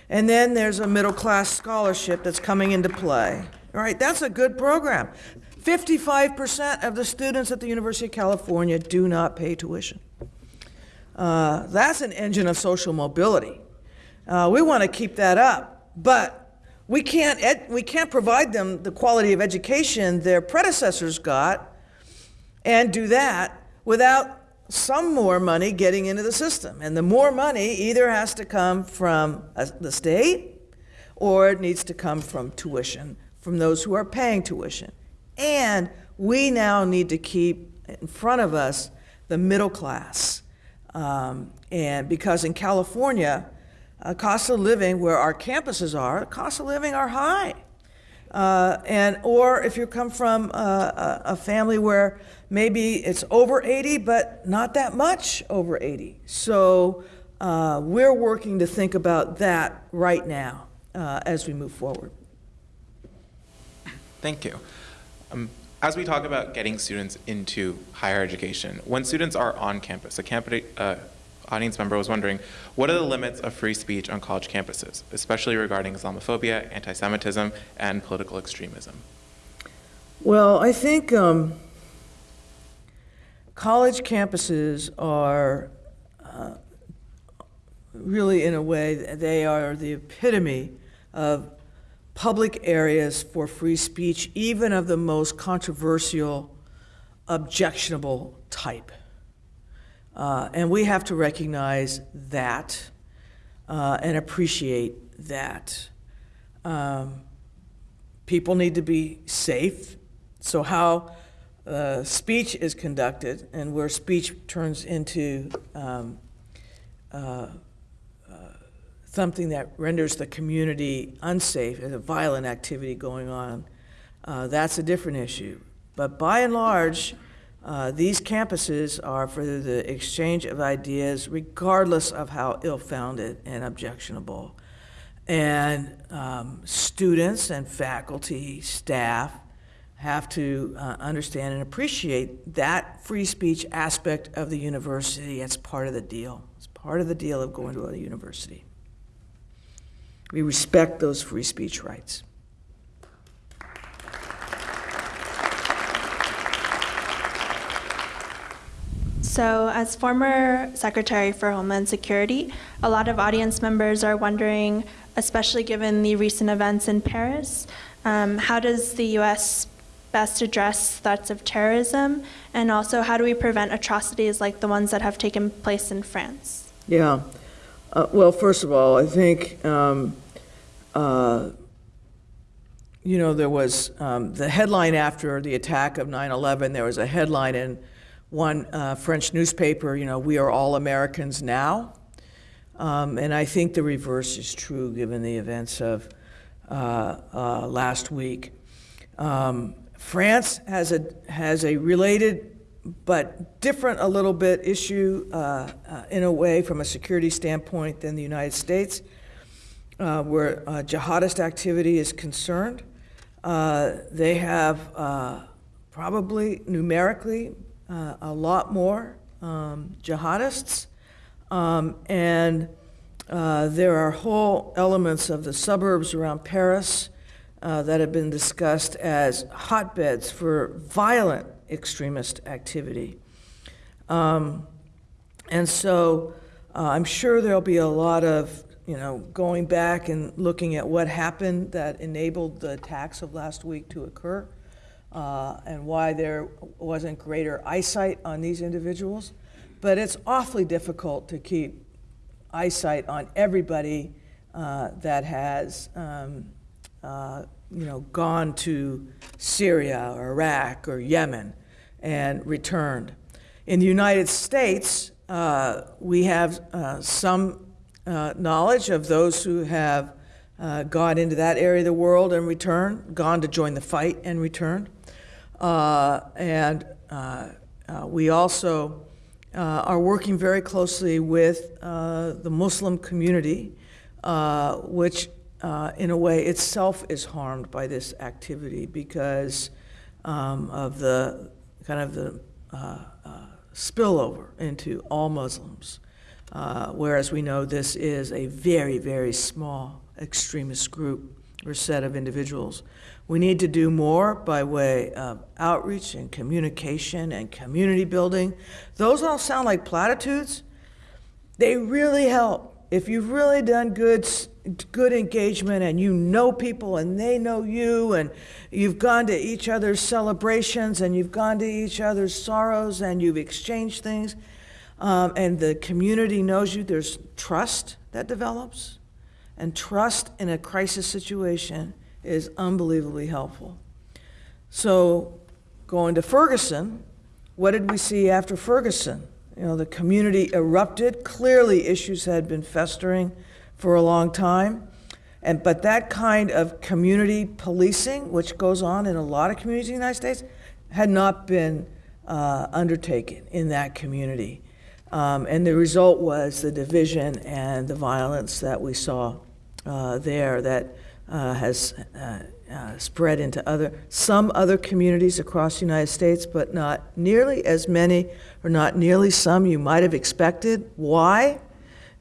And then there's a middle class scholarship that's coming into play. All right, that's a good program. 55% of the students at the University of California do not pay tuition. Uh, that's an engine of social mobility. Uh, we want to keep that up, but we can't, we can't provide them the quality of education their predecessors got and do that without some more money getting into the system. And the more money either has to come from uh, the state or it needs to come from tuition, from those who are paying tuition. And we now need to keep in front of us the middle class. Um, and because in California, uh, costs of living where our campuses are, costs of living are high. Uh, and or if you come from a, a, a family where maybe it's over 80, but not that much over 80. So uh, we're working to think about that right now uh, as we move forward. Thank you. Um, as we talk about getting students into higher education, when students are on campus, a campus, uh, audience member was wondering, what are the limits of free speech on college campuses, especially regarding Islamophobia, anti-Semitism, and political extremism? Well, I think um, college campuses are uh, really, in a way, they are the epitome of public areas for free speech, even of the most controversial, objectionable type. Uh, and we have to recognize that uh, and appreciate that. Um, people need to be safe. So, how uh, speech is conducted and where speech turns into um, uh, something that renders the community unsafe, and a violent activity going on, uh, that's a different issue. But by and large, uh, these campuses are for the exchange of ideas, regardless of how ill founded and objectionable. And um, students and faculty, staff have to uh, understand and appreciate that free speech aspect of the university. It's part of the deal. It's part of the deal of going to a university. We respect those free speech rights. So, as former Secretary for Homeland Security, a lot of audience members are wondering, especially given the recent events in Paris, um, how does the U.S. best address threats of terrorism, and also how do we prevent atrocities like the ones that have taken place in France? Yeah. Uh, well, first of all, I think, um, uh, you know, there was um, the headline after the attack of 9 11, there was a headline in one uh, French newspaper, you know, we are all Americans now. Um, and I think the reverse is true given the events of uh, uh, last week. Um, France has a, has a related but different a little bit issue uh, uh, in a way from a security standpoint than the United States, uh, where jihadist activity is concerned. they have probably numerically uh, a lot more um, jihadists, um, and uh, there are whole elements of the suburbs around Paris uh, that have been discussed as hotbeds for violent extremist activity. Um, and so uh, I'm sure there'll be a lot of you know, going back and looking at what happened that enabled the attacks of last week to occur uh, and why there wasn't greater eyesight on these individuals. But it's awfully difficult to keep eyesight on everybody uh, that has, um, uh, you know, gone to Syria or Iraq or Yemen and returned. In the United States, uh, we have uh, some uh, knowledge of those who have gone into that area of the world and returned, gone to join the fight and returned. Uh, and uh, uh, we also uh, are working very closely with uh, the Muslim community, which in a way itself is harmed by this activity because um, of the kind of the uh, uh, spillover into all Muslims. Uh, whereas we know this is a very, very small extremist group or set of individuals. We need to do more by way of outreach and communication and community building. Those all sound like platitudes. They really help. If you've really done good, good engagement and you know people and they know you and you've gone to each other's celebrations and you've gone to each other's sorrows and you've exchanged things, um, and the community knows you, there's trust that develops. And trust in a crisis situation is unbelievably helpful. So, going to Ferguson, what did we see after Ferguson? You know, the community erupted. Clearly, issues had been festering for a long time. And, but that kind of community policing, which goes on in a lot of communities in the United States, had not been uh, undertaken in that community. Um, and the result was the division and the violence that we saw uh, there that uh, has uh, uh, spread into other, some other communities across the United States, but not nearly as many or not nearly some you might have expected. Why?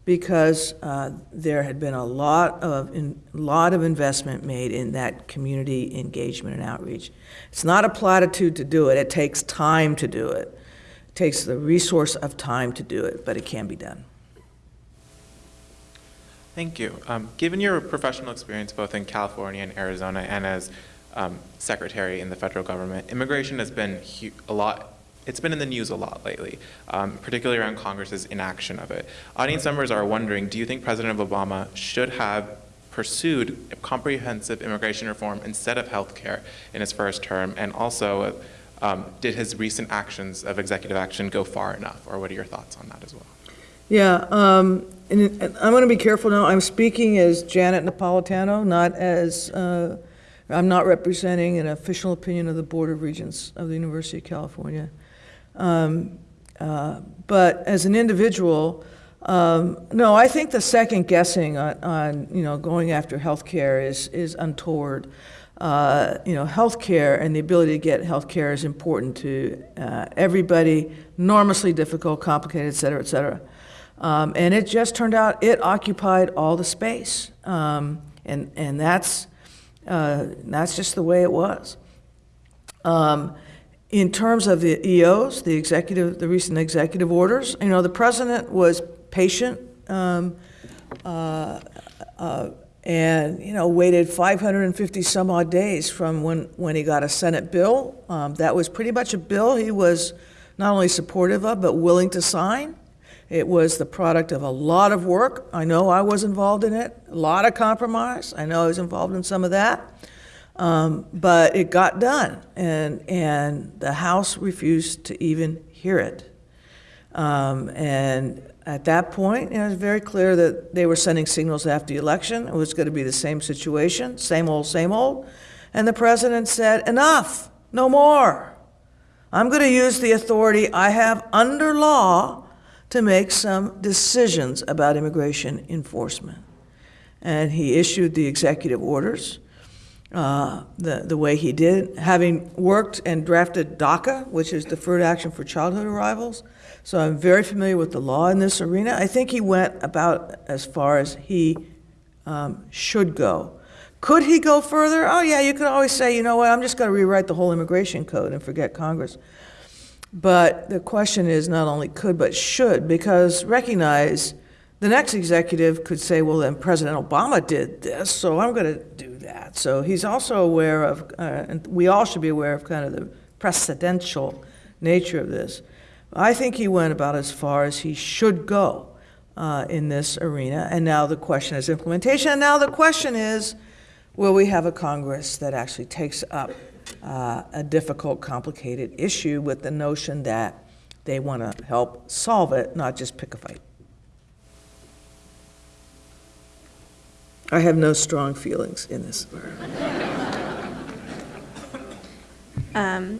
Because uh, there had been a lot of, in, lot of investment made in that community engagement and outreach. It's not a platitude to do it. It takes time to do it. It takes the resource of time to do it, but it can be done. Thank you. Um, given your professional experience both in California and Arizona and as um, secretary in the federal government, immigration has been a lot. It's been in the news a lot lately, um, particularly around Congress's inaction of it. Audience members are wondering: Do you think President Obama should have pursued comprehensive immigration reform instead of health care in his first term? And also, um, did his recent actions of executive action go far enough? Or what are your thoughts on that as well? Yeah, um, and I'm going to be careful now. I'm speaking as Janet Napolitano, not as, uh, I'm not representing an official opinion of the Board of Regents of the University of California. Um, uh, But as an individual, um, no, I think the second guessing on, on, you know, going after healthcare is, is untoward. Uh, You know, healthcare and the ability to get healthcare is important to uh, everybody, enormously difficult, complicated, et cetera, et cetera. Um, and it just turned out it occupied all the space. Um, and, and that's, uh, that's just the way it was. Um, in terms of the EOs, the executive, the recent executive orders, you know, the president was patient um, uh, uh, and, you know, waited 550 some odd days from when, when he got a Senate bill. Um, that was pretty much a bill he was not only supportive of, but willing to sign. It was the product of a lot of work. I know I was involved in it, a lot of compromise. I know I was involved in some of that. Um, but it got done, and, and the House refused to even hear it. Um, and at that point, it was very clear that they were sending signals after the election. It was going to be the same situation, same old, same old. And the president said, Enough, no more. I'm going to use the authority I have under law to make some decisions about immigration enforcement. And he issued the executive orders uh, the, the way he did, having worked and drafted DACA, which is Deferred Action for Childhood Arrivals. So I'm very familiar with the law in this arena. I think he went about as far as he um, should go. Could he go further? Oh, yeah, you could always say, you know what, I'm just going to rewrite the whole immigration code and forget Congress. But the question is not only could, but should, because recognize the next executive could say, well, then President Obama did this, so I'm going to do that. So he's also aware of, uh, and we all should be aware of kind of the precedential nature of this. I think he went about as far as he should go uh, in this arena. And now the question is implementation. And now the question is will we have a Congress that actually takes up uh, a difficult, complicated issue with the notion that they want to help solve it, not just pick a fight? I have no strong feelings in this. Um,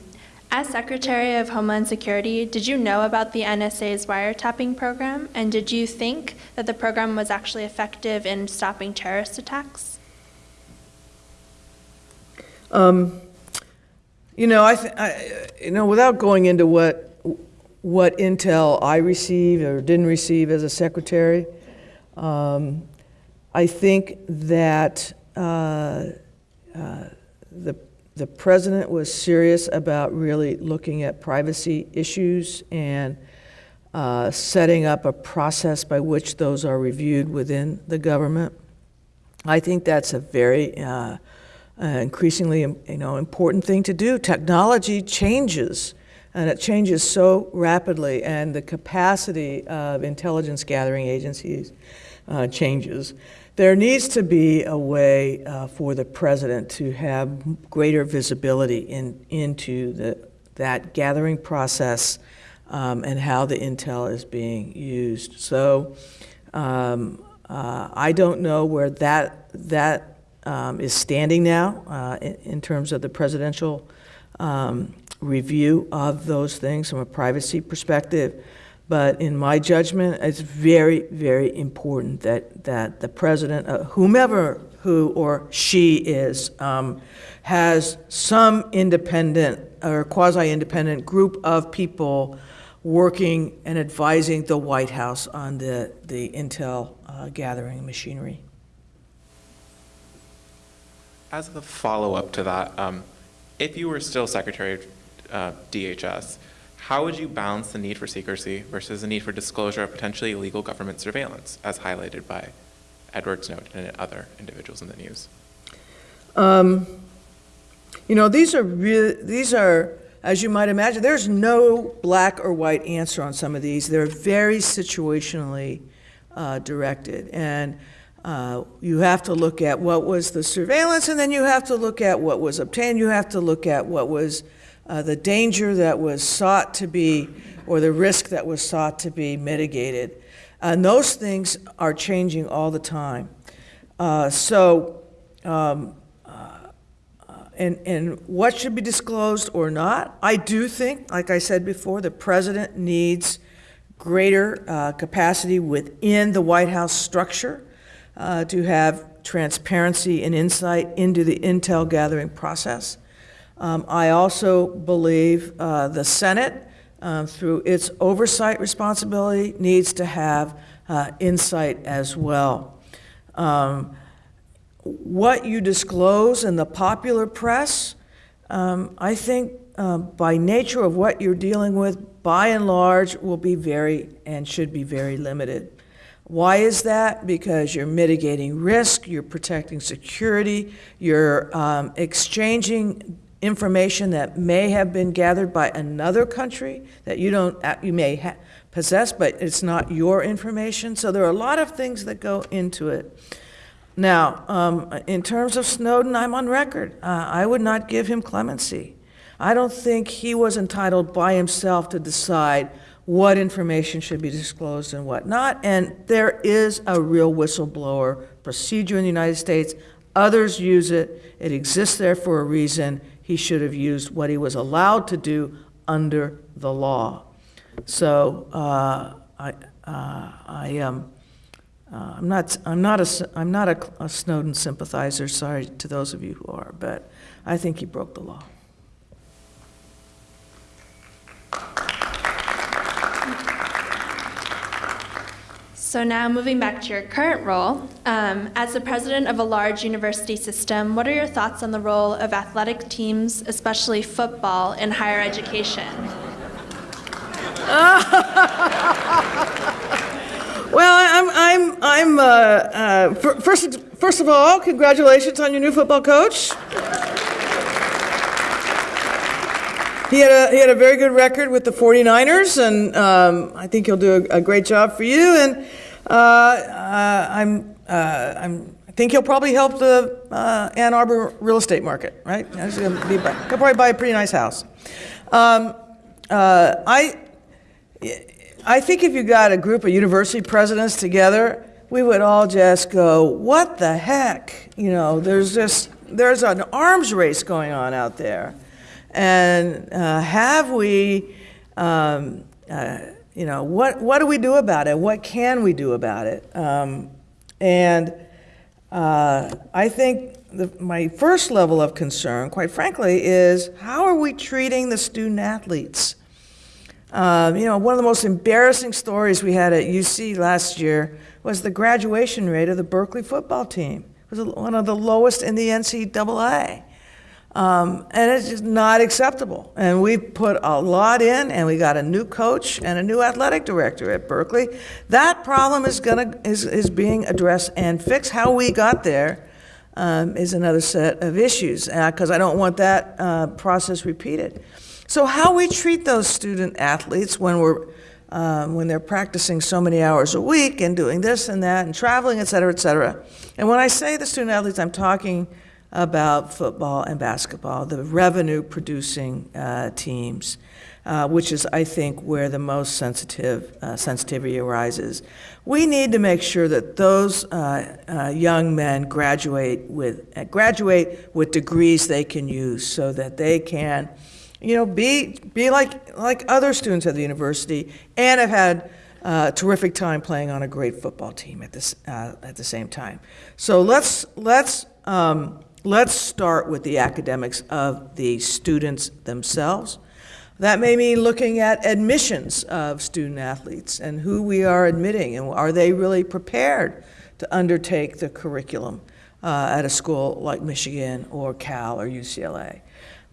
As Secretary of Homeland Security, did you know about the NSA's wiretapping program? And did you think that the program was actually effective in stopping terrorist attacks? Um, You know, I, th- I, you know, without going into what, what intel I received or didn't receive as a secretary, um, I think that uh, uh, the, the president was serious about really looking at privacy issues and uh, setting up a process by which those are reviewed within the government. I think that's a very uh, uh, increasingly you know, important thing to do. Technology changes and it changes so rapidly, and the capacity of intelligence gathering agencies uh, changes. There needs to be a way uh, for the president to have greater visibility in, into the, that gathering process um, and how the intel is being used. So um, uh, I don't know where that, that um, is standing now uh, in, in terms of the presidential um, review of those things from a privacy perspective. But in my judgment, it's very, very important that, that the president, uh, whomever who or she is, um, has some independent or quasi-independent group of people working and advising the White House on the, the intel uh, gathering machinery. As a follow-up to that, um, if you were still Secretary of uh, DHS, how would you balance the need for secrecy versus the need for disclosure of potentially illegal government surveillance, as highlighted by Edward Snowden and other individuals in the news? Um, you know, these are these are, as you might imagine, there's no black or white answer on some of these. They're very situationally uh, directed. And uh, you have to look at what was the surveillance, and then you have to look at what was obtained. You have to look at what was uh, the danger that was sought to be, or the risk that was sought to be mitigated. And those things are changing all the time. Uh, so, um, uh, and, and what should be disclosed or not? I do think, like I said before, the president needs greater uh, capacity within the White House structure uh, to have transparency and insight into the intel gathering process. Um, I also believe uh, the Senate, uh, through its oversight responsibility, needs to have uh, insight as well. Um, what you disclose in the popular press, um, I think uh, by nature of what you're dealing with, by and large, will be very and should be very limited. Why is that? Because you're mitigating risk, you're protecting security, you're um, exchanging information that may have been gathered by another country that you don't uh, you may possess, but it's not your information. So there are a lot of things that go into it. Now, um, in terms of Snowden, I'm on record. Uh, I would not give him clemency. I don't think he was entitled by himself to decide what information should be disclosed and what not. And there is a real whistleblower procedure in the United States. Others use it. It exists there for a reason he should have used what he was allowed to do under the law. So uh, I, uh, I am. Uh, I'm not. I'm not a. I'm not a, a Snowden sympathizer. Sorry to those of you who are, but I think he broke the law. So now moving back to your current role, um, as the president of a large university system, what are your thoughts on the role of athletic teams, especially football, in higher education? Well, I'm, I'm, I'm. Uh, uh, first, first of all, congratulations on your new football coach. He had a he had a very good record with the 49ers, and um, I think he'll do a, a, great job for you. And uh, uh, I'm uh, I'm I think he'll probably help the uh, Ann Arbor real estate market, right? He'll, be, probably buy a pretty nice house. Um, uh, I I think if you got a group of university presidents together, we would all just go, "What the heck?" You know, there's just there's an arms race going on out there. And uh, have we, um, uh, you know, what, what do we do about it? What can we do about it? Um, and uh, I think the, my first level of concern, quite frankly, is how are we treating the student athletes? Um, you know, one of the most embarrassing stories we had at UC last year was the graduation rate of the Berkeley football team. It was one of the lowest in the NCAA. Um, and it's just not acceptable. And we put a lot in, and we got a new coach and a new athletic director at Berkeley. That problem is gonna is, is being addressed and fixed. How we got there um, is another set of issues, because uh, I don't want that uh, process repeated. So how we treat those student athletes when we're um, when they're practicing so many hours a week and doing this and that and traveling, et cetera, et cetera. And when I say the student athletes, I'm talking about football and basketball, the revenue producing uh, teams, uh, which is, I think, where the most sensitive uh, sensitivity arises. We need to make sure that those uh, uh, young men graduate with uh, graduate with degrees they can use, so that they can, you know, be be like like other students at the university, and have had uh, terrific time playing on a great football team at this at the same time. So let's let's um, let's start with the academics of the students themselves. That may mean looking at admissions of student athletes and who we are admitting, and are they really prepared to undertake the curriculum uh, at a school like Michigan or Cal or UCLA.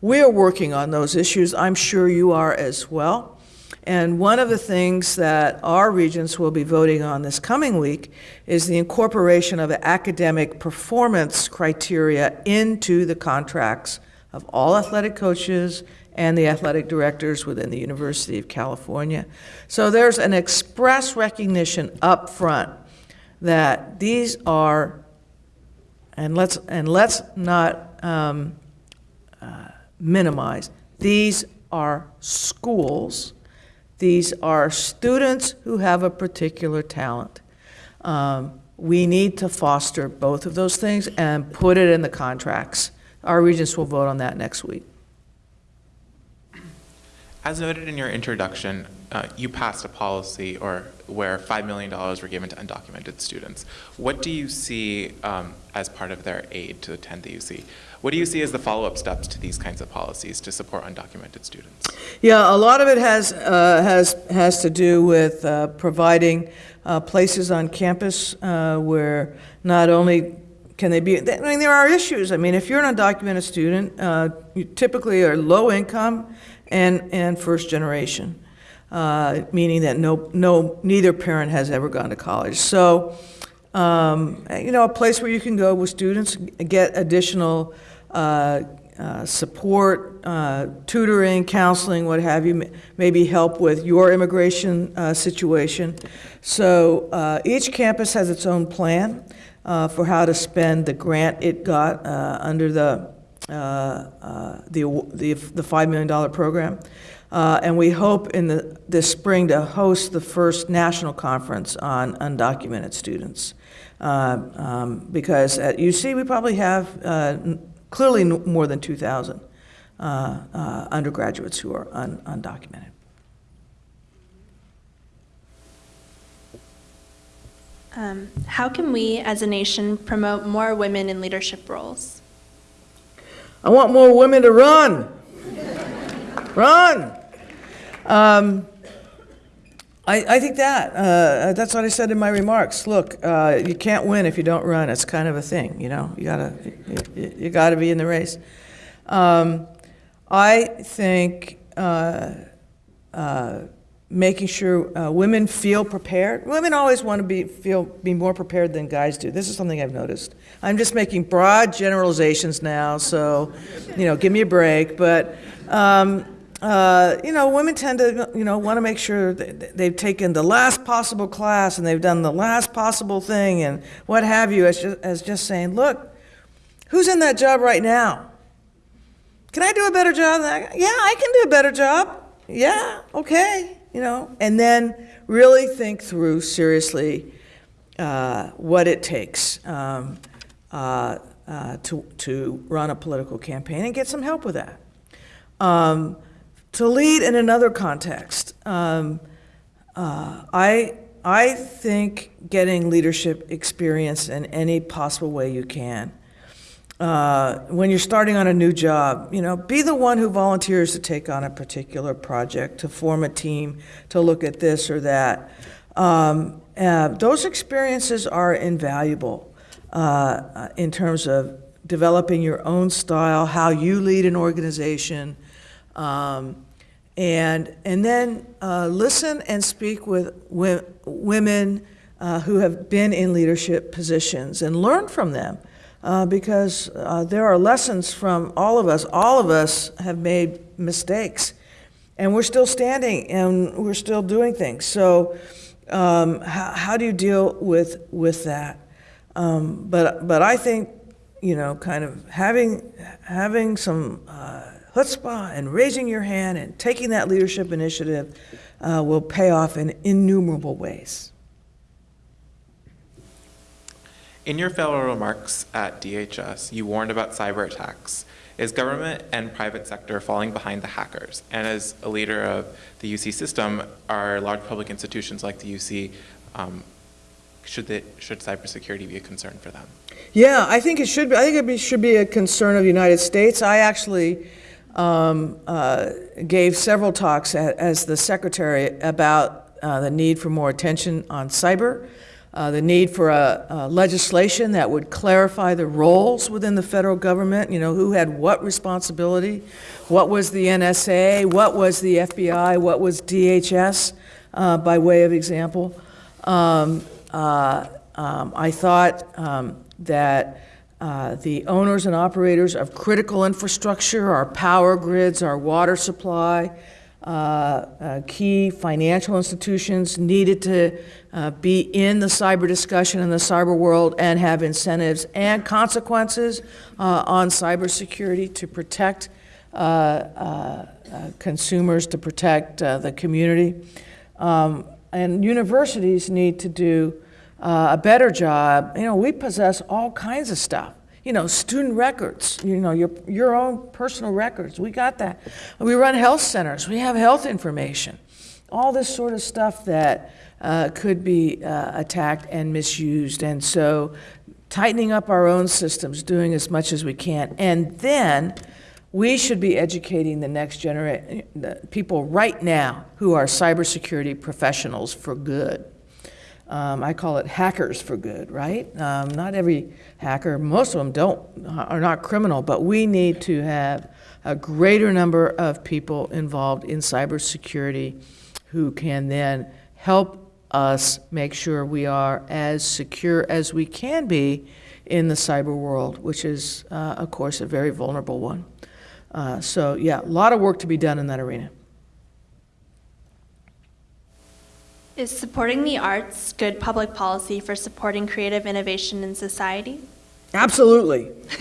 We are working on those issues. I'm sure you are as well. And one of the things that our regents will be voting on this coming week is the incorporation of academic performance criteria into the contracts of all athletic coaches and the athletic directors within the University of California. So there's an express recognition up front that these are, and let's, and let's not um, uh, minimize, these are schools, these are students who have a particular talent. Um, we need to foster both of those things and put it in the contracts. Our regents will vote on that next week. As noted in your introduction, uh, you passed a policy or where $5 million were given to undocumented students. What do you see um, as part of their aid to attend the UC? What do you see as the follow-up steps to these kinds of policies to support undocumented students? Yeah, a lot of it has, uh, has, has to do with uh, providing uh, places on campus uh, where not only can they be, I mean, there are issues. I mean, if you're an undocumented student, uh, you typically are low income and, and first generation, uh, meaning that no, no, neither parent has ever gone to college. So, um, you know, a place where you can go with students, get additional uh, uh, support, uh, tutoring, counseling, what have you, maybe help with your immigration uh, situation. So uh, each campus has its own plan uh, for how to spend the grant it got under the, the, the, the $5 million program. And we hope in the, this spring to host the first national conference on undocumented students. Um, because at UC, we probably have clearly more than 2,000 uh, uh, undergraduates who are un undocumented. Um, how can we, as a nation, promote more women in leadership roles? I want more women to run. run. Um, I, I, think that. Uh, that's what I said in my remarks. Look, uh, you can't win if you don't run. It's kind of a thing, you know. You gotta, you, you gotta be in the race. Um, I think uh, uh making sure uh, women feel prepared. Women always want to be feel be more prepared than guys do. This is something I've noticed. I'm just making broad generalizations now, so you know, give me a break. But um, uh, you know, women tend to, you know, want to make sure they've taken the last possible class and they've done the last possible thing and what have you, as just, as just saying, look, who's in that job right now? Can I do a better job? Yeah, I can do a better job. Yeah, okay, you know, and then really think through seriously uh, what it takes um, uh, uh, to, to run a political campaign and get some help with that. Um, to lead in another context, um, uh, I, I think getting leadership experience in any possible way you can. Uh, when you're starting on a new job, you know, be the one who volunteers to take on a particular project, to form a team, to look at this or that. Um, uh, those experiences are invaluable uh, in terms of developing your own style, how you lead an organization, um, and, and then uh, listen and speak with women uh, who have been in leadership positions and learn from them. Uh, because uh, there are lessons from all of us. All of us have made mistakes. and we're still standing and we're still doing things. So, um, how, how do you deal with with that? Um, but but I think you know, kind of having having some uh, chutzpah and raising your hand and taking that leadership initiative uh, will pay off in innumerable ways. In your fellow remarks at DHS, you warned about cyber attacks. Is government and private sector falling behind the hackers? And as a leader of the UC system, are large public institutions like the UC, um, should, they, should cybersecurity be a concern for them? Yeah, I think it should be. I think it be, should be a concern of the United States. I actually um, uh, gave several talks a- as the secretary about uh, the need for more attention on cyber, uh, the need for a, a legislation that would clarify the roles within the federal government. You know, who had what responsibility, what was the NSA, what was the FBI, what was DHS, uh, by way of example. Um, uh, um, I thought um, that uh, the owners and operators of critical infrastructure, our power grids, our water supply, uh, uh, key financial institutions needed to uh, be in the cyber discussion in the cyber world and have incentives and consequences uh, on cybersecurity to protect uh, consumers, to protect the community. Um, and universities need to do uh, a better job. You know, we possess all kinds of stuff. You know, student records, you know, your, your own personal records. We got that. We run health centers, we have health information. All this sort of stuff that uh, could be uh, attacked and misused. And so, tightening up our own systems, doing as much as we can. And then, we should be educating the next generation, people right now who are cybersecurity professionals for good. Um, I call it hackers for good, right? Um, not every hacker, most of them don't, are not criminal, but we need to have a greater number of people involved in cybersecurity who can then help us make sure we are as secure as we can be in the cyber world, which is, uh, of course, a very vulnerable one. Uh, so, yeah, a lot of work to be done in that arena. Is supporting the arts good public policy for supporting creative innovation in society? Absolutely.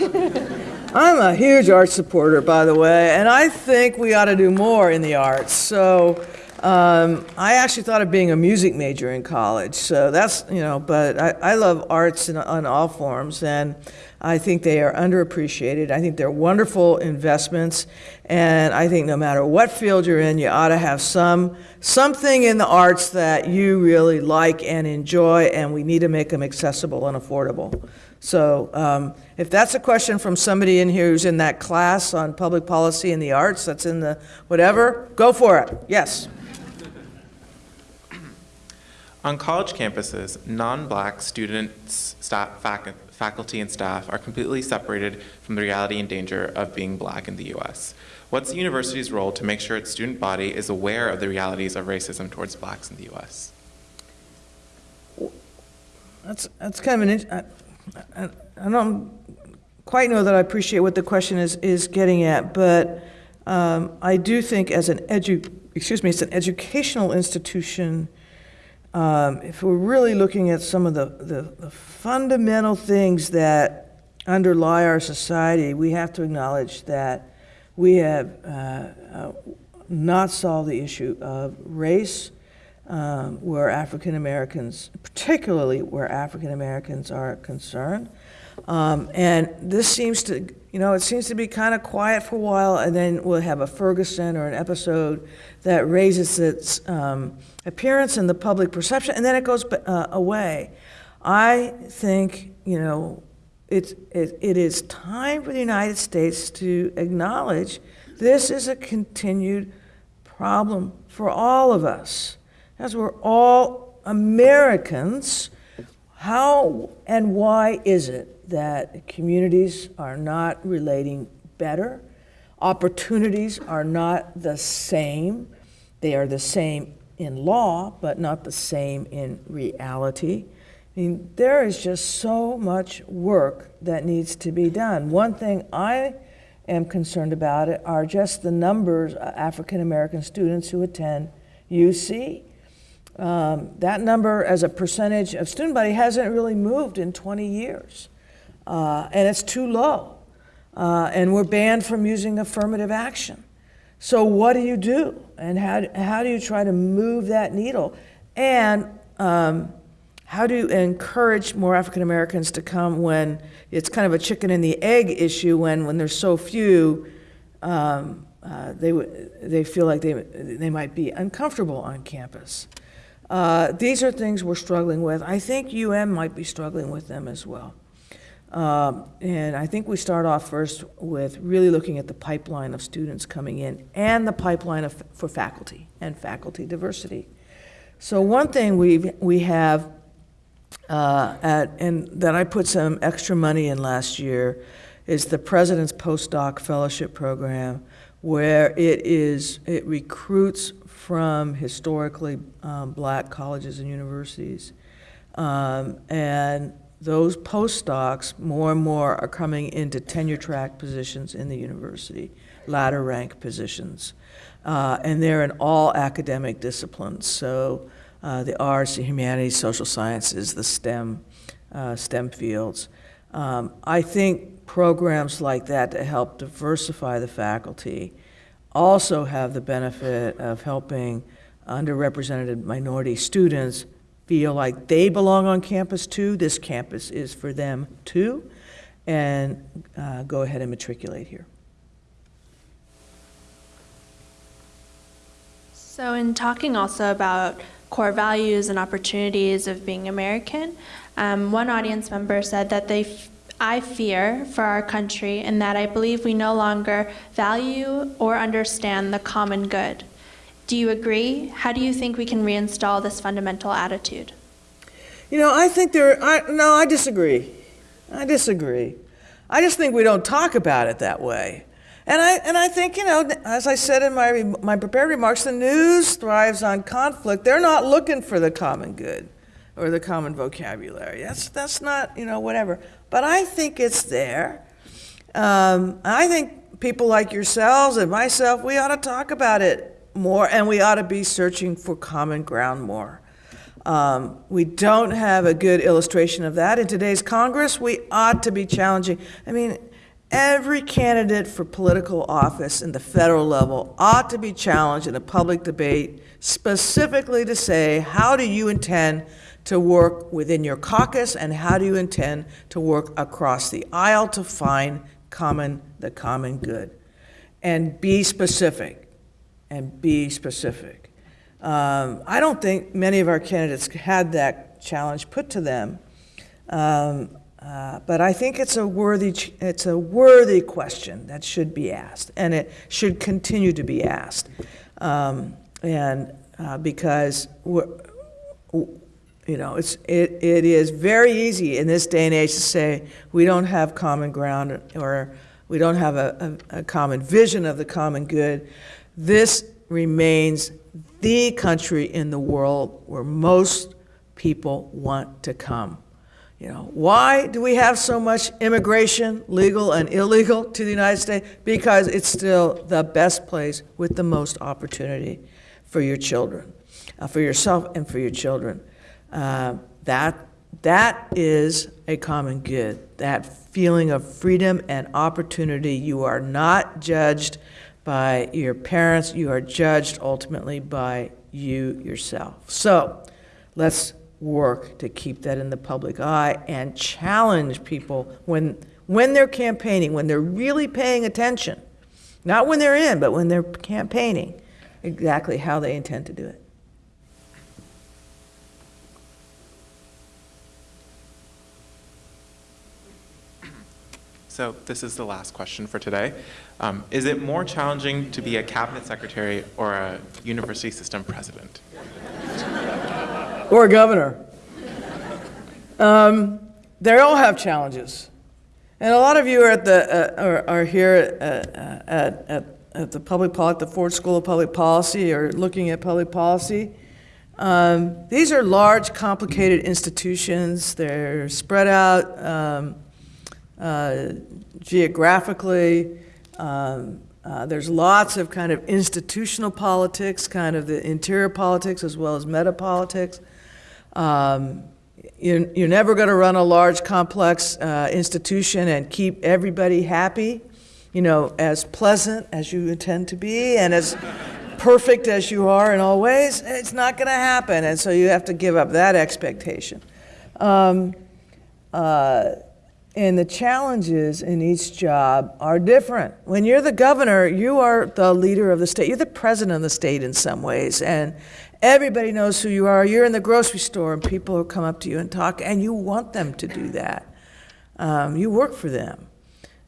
I'm a huge art supporter, by the way, and I think we ought to do more in the arts. So um, I actually thought of being a music major in college. So that's, you know, but I, I love arts in, on all forms, and I think they are underappreciated. I think they're wonderful investments, and I think no matter what field you're in, you ought to have some something in the arts that you really like and enjoy, and we need to make them accessible and affordable. So um, if that's a question from somebody in here who's in that class on public policy and the arts, that's in the whatever, go for it. Yes. On college campuses, non-black students, staff, fac- faculty, and staff are completely separated from the reality and danger of being black in the U.S. What's the university's role to make sure its student body is aware of the realities of racism towards blacks in the U.S.? That's, that's kind of an, I, I, I don't quite know that I appreciate what the question is, is getting at, but um, I do think as an edu, excuse me, it's an educational institution, um, if we're really looking at some of the, the, the fundamental things that underlie our society, we have to acknowledge that we have uh, uh, not solved the issue of race, um, where African Americans, particularly where African Americans are concerned. Um, and this seems to, you know, it seems to be kind of quiet for a while, and then we'll have a Ferguson or an episode that raises its um, appearance in the public perception, and then it goes uh, away. I think, you know, it's, it, it is time for the United States to acknowledge this is a continued problem for all of us. As we're all Americans, how and why is it that communities are not relating better? Opportunities are not the same. They are the same in law, but not the same in reality. I mean, there is just so much work that needs to be done. One thing I am concerned about it are just the numbers of African American students who attend UC. Um, that number as a percentage of student body hasn't really moved in 20 years, uh, and it's too low. Uh, and we're banned from using affirmative action. So, what do you do? And how, how do you try to move that needle? And um, how do you encourage more African Americans to come when it's kind of a chicken and the egg issue when, when there's so few, um, uh, they, they feel like they, they might be uncomfortable on campus? Uh, these are things we're struggling with. I think UM might be struggling with them as well. Um, and I think we start off first with really looking at the pipeline of students coming in and the pipeline of, for faculty and faculty diversity. So one thing we we have uh, at, and that I put some extra money in last year is the President's Postdoc Fellowship Program, where it is it recruits from historically um, black colleges and universities, um, and those postdocs more and more are coming into tenure track positions in the university, ladder rank positions, uh, and they're in all academic disciplines. So uh, the arts, the humanities, social sciences, the STEM, uh, STEM fields. Um, I think programs like that to help diversify the faculty also have the benefit of helping underrepresented minority students feel like they belong on campus too. This campus is for them too, and uh, go ahead and matriculate here. So, in talking also about core values and opportunities of being American, um, one audience member said that they, I fear for our country, and that I believe we no longer value or understand the common good. Do you agree? How do you think we can reinstall this fundamental attitude? You know, I think there. I, no, I disagree. I disagree. I just think we don't talk about it that way. And I, and I think, you know, as I said in my, my prepared remarks, the news thrives on conflict. They're not looking for the common good or the common vocabulary. That's, that's not, you know, whatever. But I think it's there. Um, I think people like yourselves and myself, we ought to talk about it more and we ought to be searching for common ground more. Um, we don't have a good illustration of that in today's Congress. We ought to be challenging. I mean, every candidate for political office in the federal level ought to be challenged in a public debate specifically to say, how do you intend to work within your caucus and how do you intend to work across the aisle to find common the common good? And be specific. And be specific. Um, I don't think many of our candidates had that challenge put to them. Um, uh, but I think it's a worthy it's a worthy question that should be asked, and it should continue to be asked, um, and uh, because you know it's it, it is very easy in this day and age to say we don't have common ground or we don't have a, a, a common vision of the common good. This remains the country in the world where most people want to come. You know, why do we have so much immigration, legal and illegal, to the United States? Because it's still the best place with the most opportunity for your children, uh, for yourself and for your children. Uh, that, that is a common good, that feeling of freedom and opportunity. You are not judged by your parents, you are judged ultimately by you yourself. So let's work to keep that in the public eye and challenge people when, when they're campaigning, when they're really paying attention, not when they're in, but when they're campaigning, exactly how they intend to do it. So this is the last question for today. Um, is it more challenging to be a cabinet secretary or a university system president? Or a governor. Um, they all have challenges. And a lot of you are, at the, uh, are, are here at, at, at, at the public pol- the Ford School of Public Policy or looking at public policy. Um, these are large, complicated institutions. They're spread out um, uh, geographically. Um, uh, there's lots of kind of institutional politics, kind of the interior politics as well as meta politics. Um, you're, you're never going to run a large, complex uh, institution and keep everybody happy, you know, as pleasant as you intend to be and as perfect as you are in all ways. It's not going to happen, and so you have to give up that expectation. Um, uh, and the challenges in each job are different. When you're the governor, you are the leader of the state. You're the president of the state in some ways. And everybody knows who you are. You're in the grocery store and people will come up to you and talk, and you want them to do that. Um, you work for them.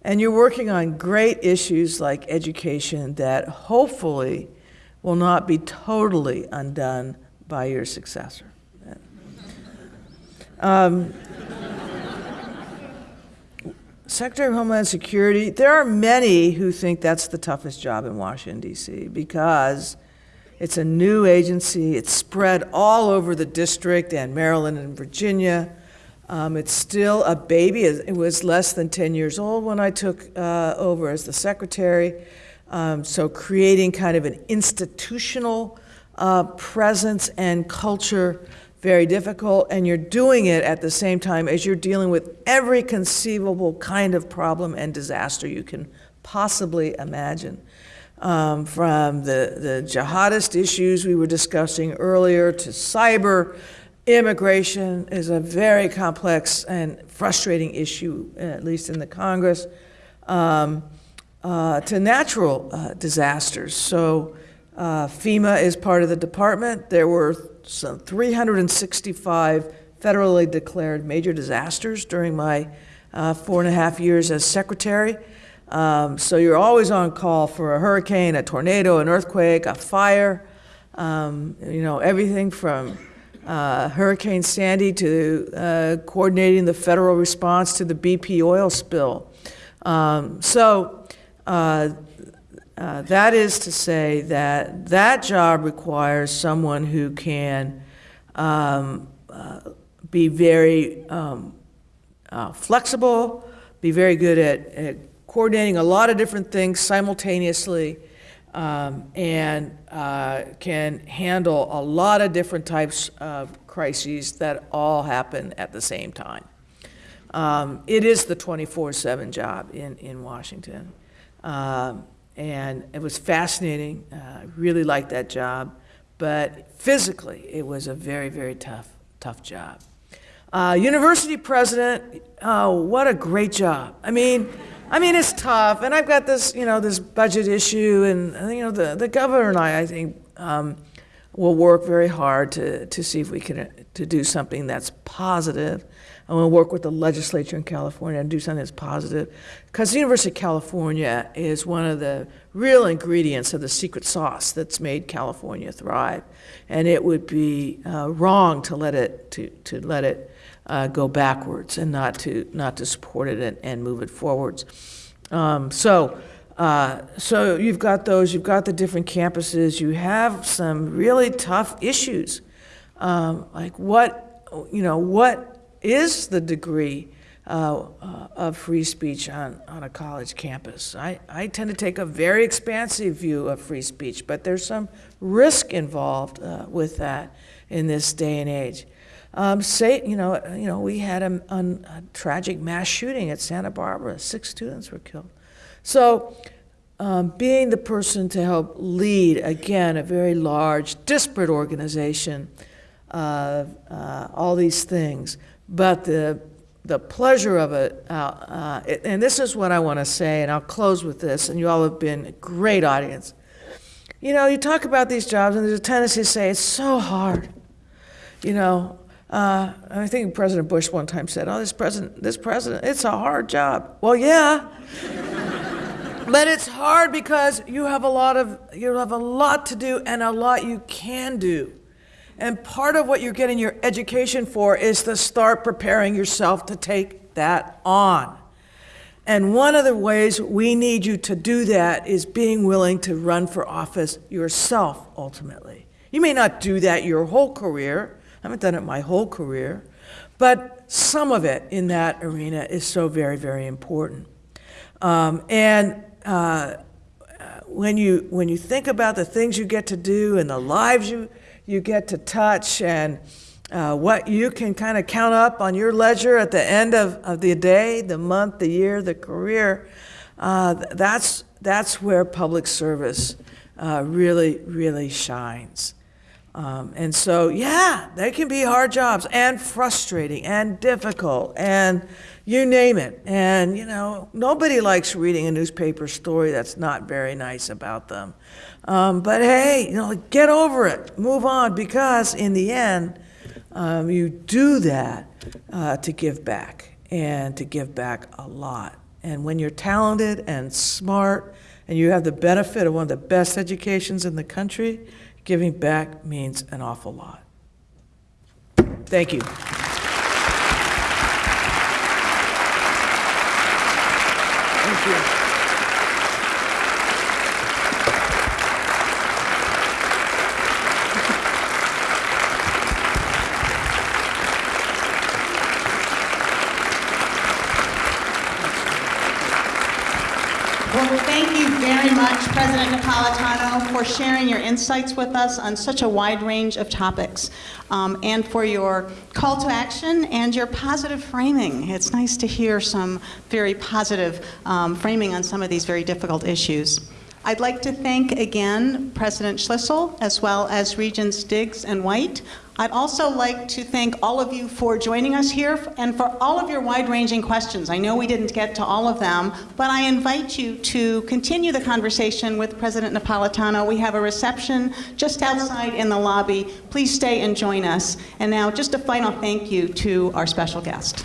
And you're working on great issues like education that hopefully will not be totally undone by your successor. Um, Secretary of Homeland Security, there are many who think that's the toughest job in Washington, D.C., because it's a new agency. It's spread all over the district and Maryland and Virginia. Um, it's still a baby. It was less than 10 years old when I took uh, over as the secretary. Um, so, creating kind of an institutional uh, presence and culture very difficult, and you're doing it at the same time as you're dealing with every conceivable kind of problem and disaster you can possibly imagine. Um, from the, the jihadist issues we were discussing earlier to cyber, immigration is a very complex and frustrating issue, at least in the Congress, um, uh, to natural uh, disasters. So, uh, FEMA is part of the department. There were some 365 federally declared major disasters during my uh, four and a half years as secretary. Um, so you're always on call for a hurricane, a tornado, an earthquake, a fire. Um, you know everything from uh, Hurricane Sandy to uh, coordinating the federal response to the BP oil spill. Um, so uh, that is to say that that job requires someone who can um, uh, be very um, uh, flexible, be very good at, at, coordinating a lot of different things simultaneously, um, and uh, can handle a lot of different types of crises that all happen at the same time. Um, it is the 24 7 job in, in Washington. Um, and it was fascinating. Uh, I really liked that job, but physically, it was a very, very tough, tough job. Uh, university president, oh, what a great job! I mean, I mean, it's tough, and I've got this, you know, this budget issue, and you know, the the governor and I, I think, um, will work very hard to to see if we can to do something that's positive. I want to work with the legislature in California and do something that's positive. Because the University of California is one of the real ingredients of the secret sauce that's made California thrive. And it would be uh, wrong to let it, to, to let it uh, go backwards and not to, not to support it and, and move it forwards. Um, so, uh, so you've got those, you've got the different campuses, you have some really tough issues. Um, like what, you know, what is the degree uh, uh, of free speech on, on a college campus. I, I tend to take a very expansive view of free speech, but there's some risk involved uh, with that in this day and age. Um, say, you know, you know, we had a, a, a, tragic mass shooting at Santa Barbara. Six students were killed. So, um, being the person to help lead, again, a very large, disparate organization, uh, uh all these things, but the, the pleasure of it, uh, uh, and this is what I want to say, and I'll close with this, and you all have been a great audience. You know, you talk about these jobs, and there's a tendency to say it's so hard. You know, uh, I think President Bush one time said, "Oh, this president, this president, it's a hard job." Well, yeah, but it's hard because you have a lot of you have a lot to do and a lot you can do. And part of what you're getting your education for is to start preparing yourself to take that on. And one of the ways we need you to do that is being willing to run for office yourself, ultimately. You may not do that your whole career. I haven't done it my whole career. But some of it in that arena is so very, very important. Um, and uh, when you when you think about the things you get to do and the lives you you get to touch and uh, what you can kind of count up on your ledger at the end of, of the day, the month, the year, the career. Uh, that's, that's where public service uh, really really shines. Um, and so, yeah, they can be hard jobs and frustrating and difficult and you name it. And, you know, nobody likes reading a newspaper story that's not very nice about them. Um, but hey, you know, get over it, move on, because in the end, um, you do that uh, to give back and to give back a lot. And when you're talented and smart and you have the benefit of one of the best educations in the country, giving back means an awful lot. Thank you. Thank you. Well, thank you very much, President Napolitano, for sharing your insights with us on such a wide range of topics, um, and for your call to action and your positive framing. It's nice to hear some very positive um, framing on some of these very difficult issues. I'd like to thank again President Schlissel as well as Regents Diggs and White. I'd also like to thank all of you for joining us here and for all of your wide-ranging questions. I know we didn't get to all of them, but I invite you to continue the conversation with President Napolitano. We have a reception just outside in the lobby. Please stay and join us. And now, just a final thank you to our special guest.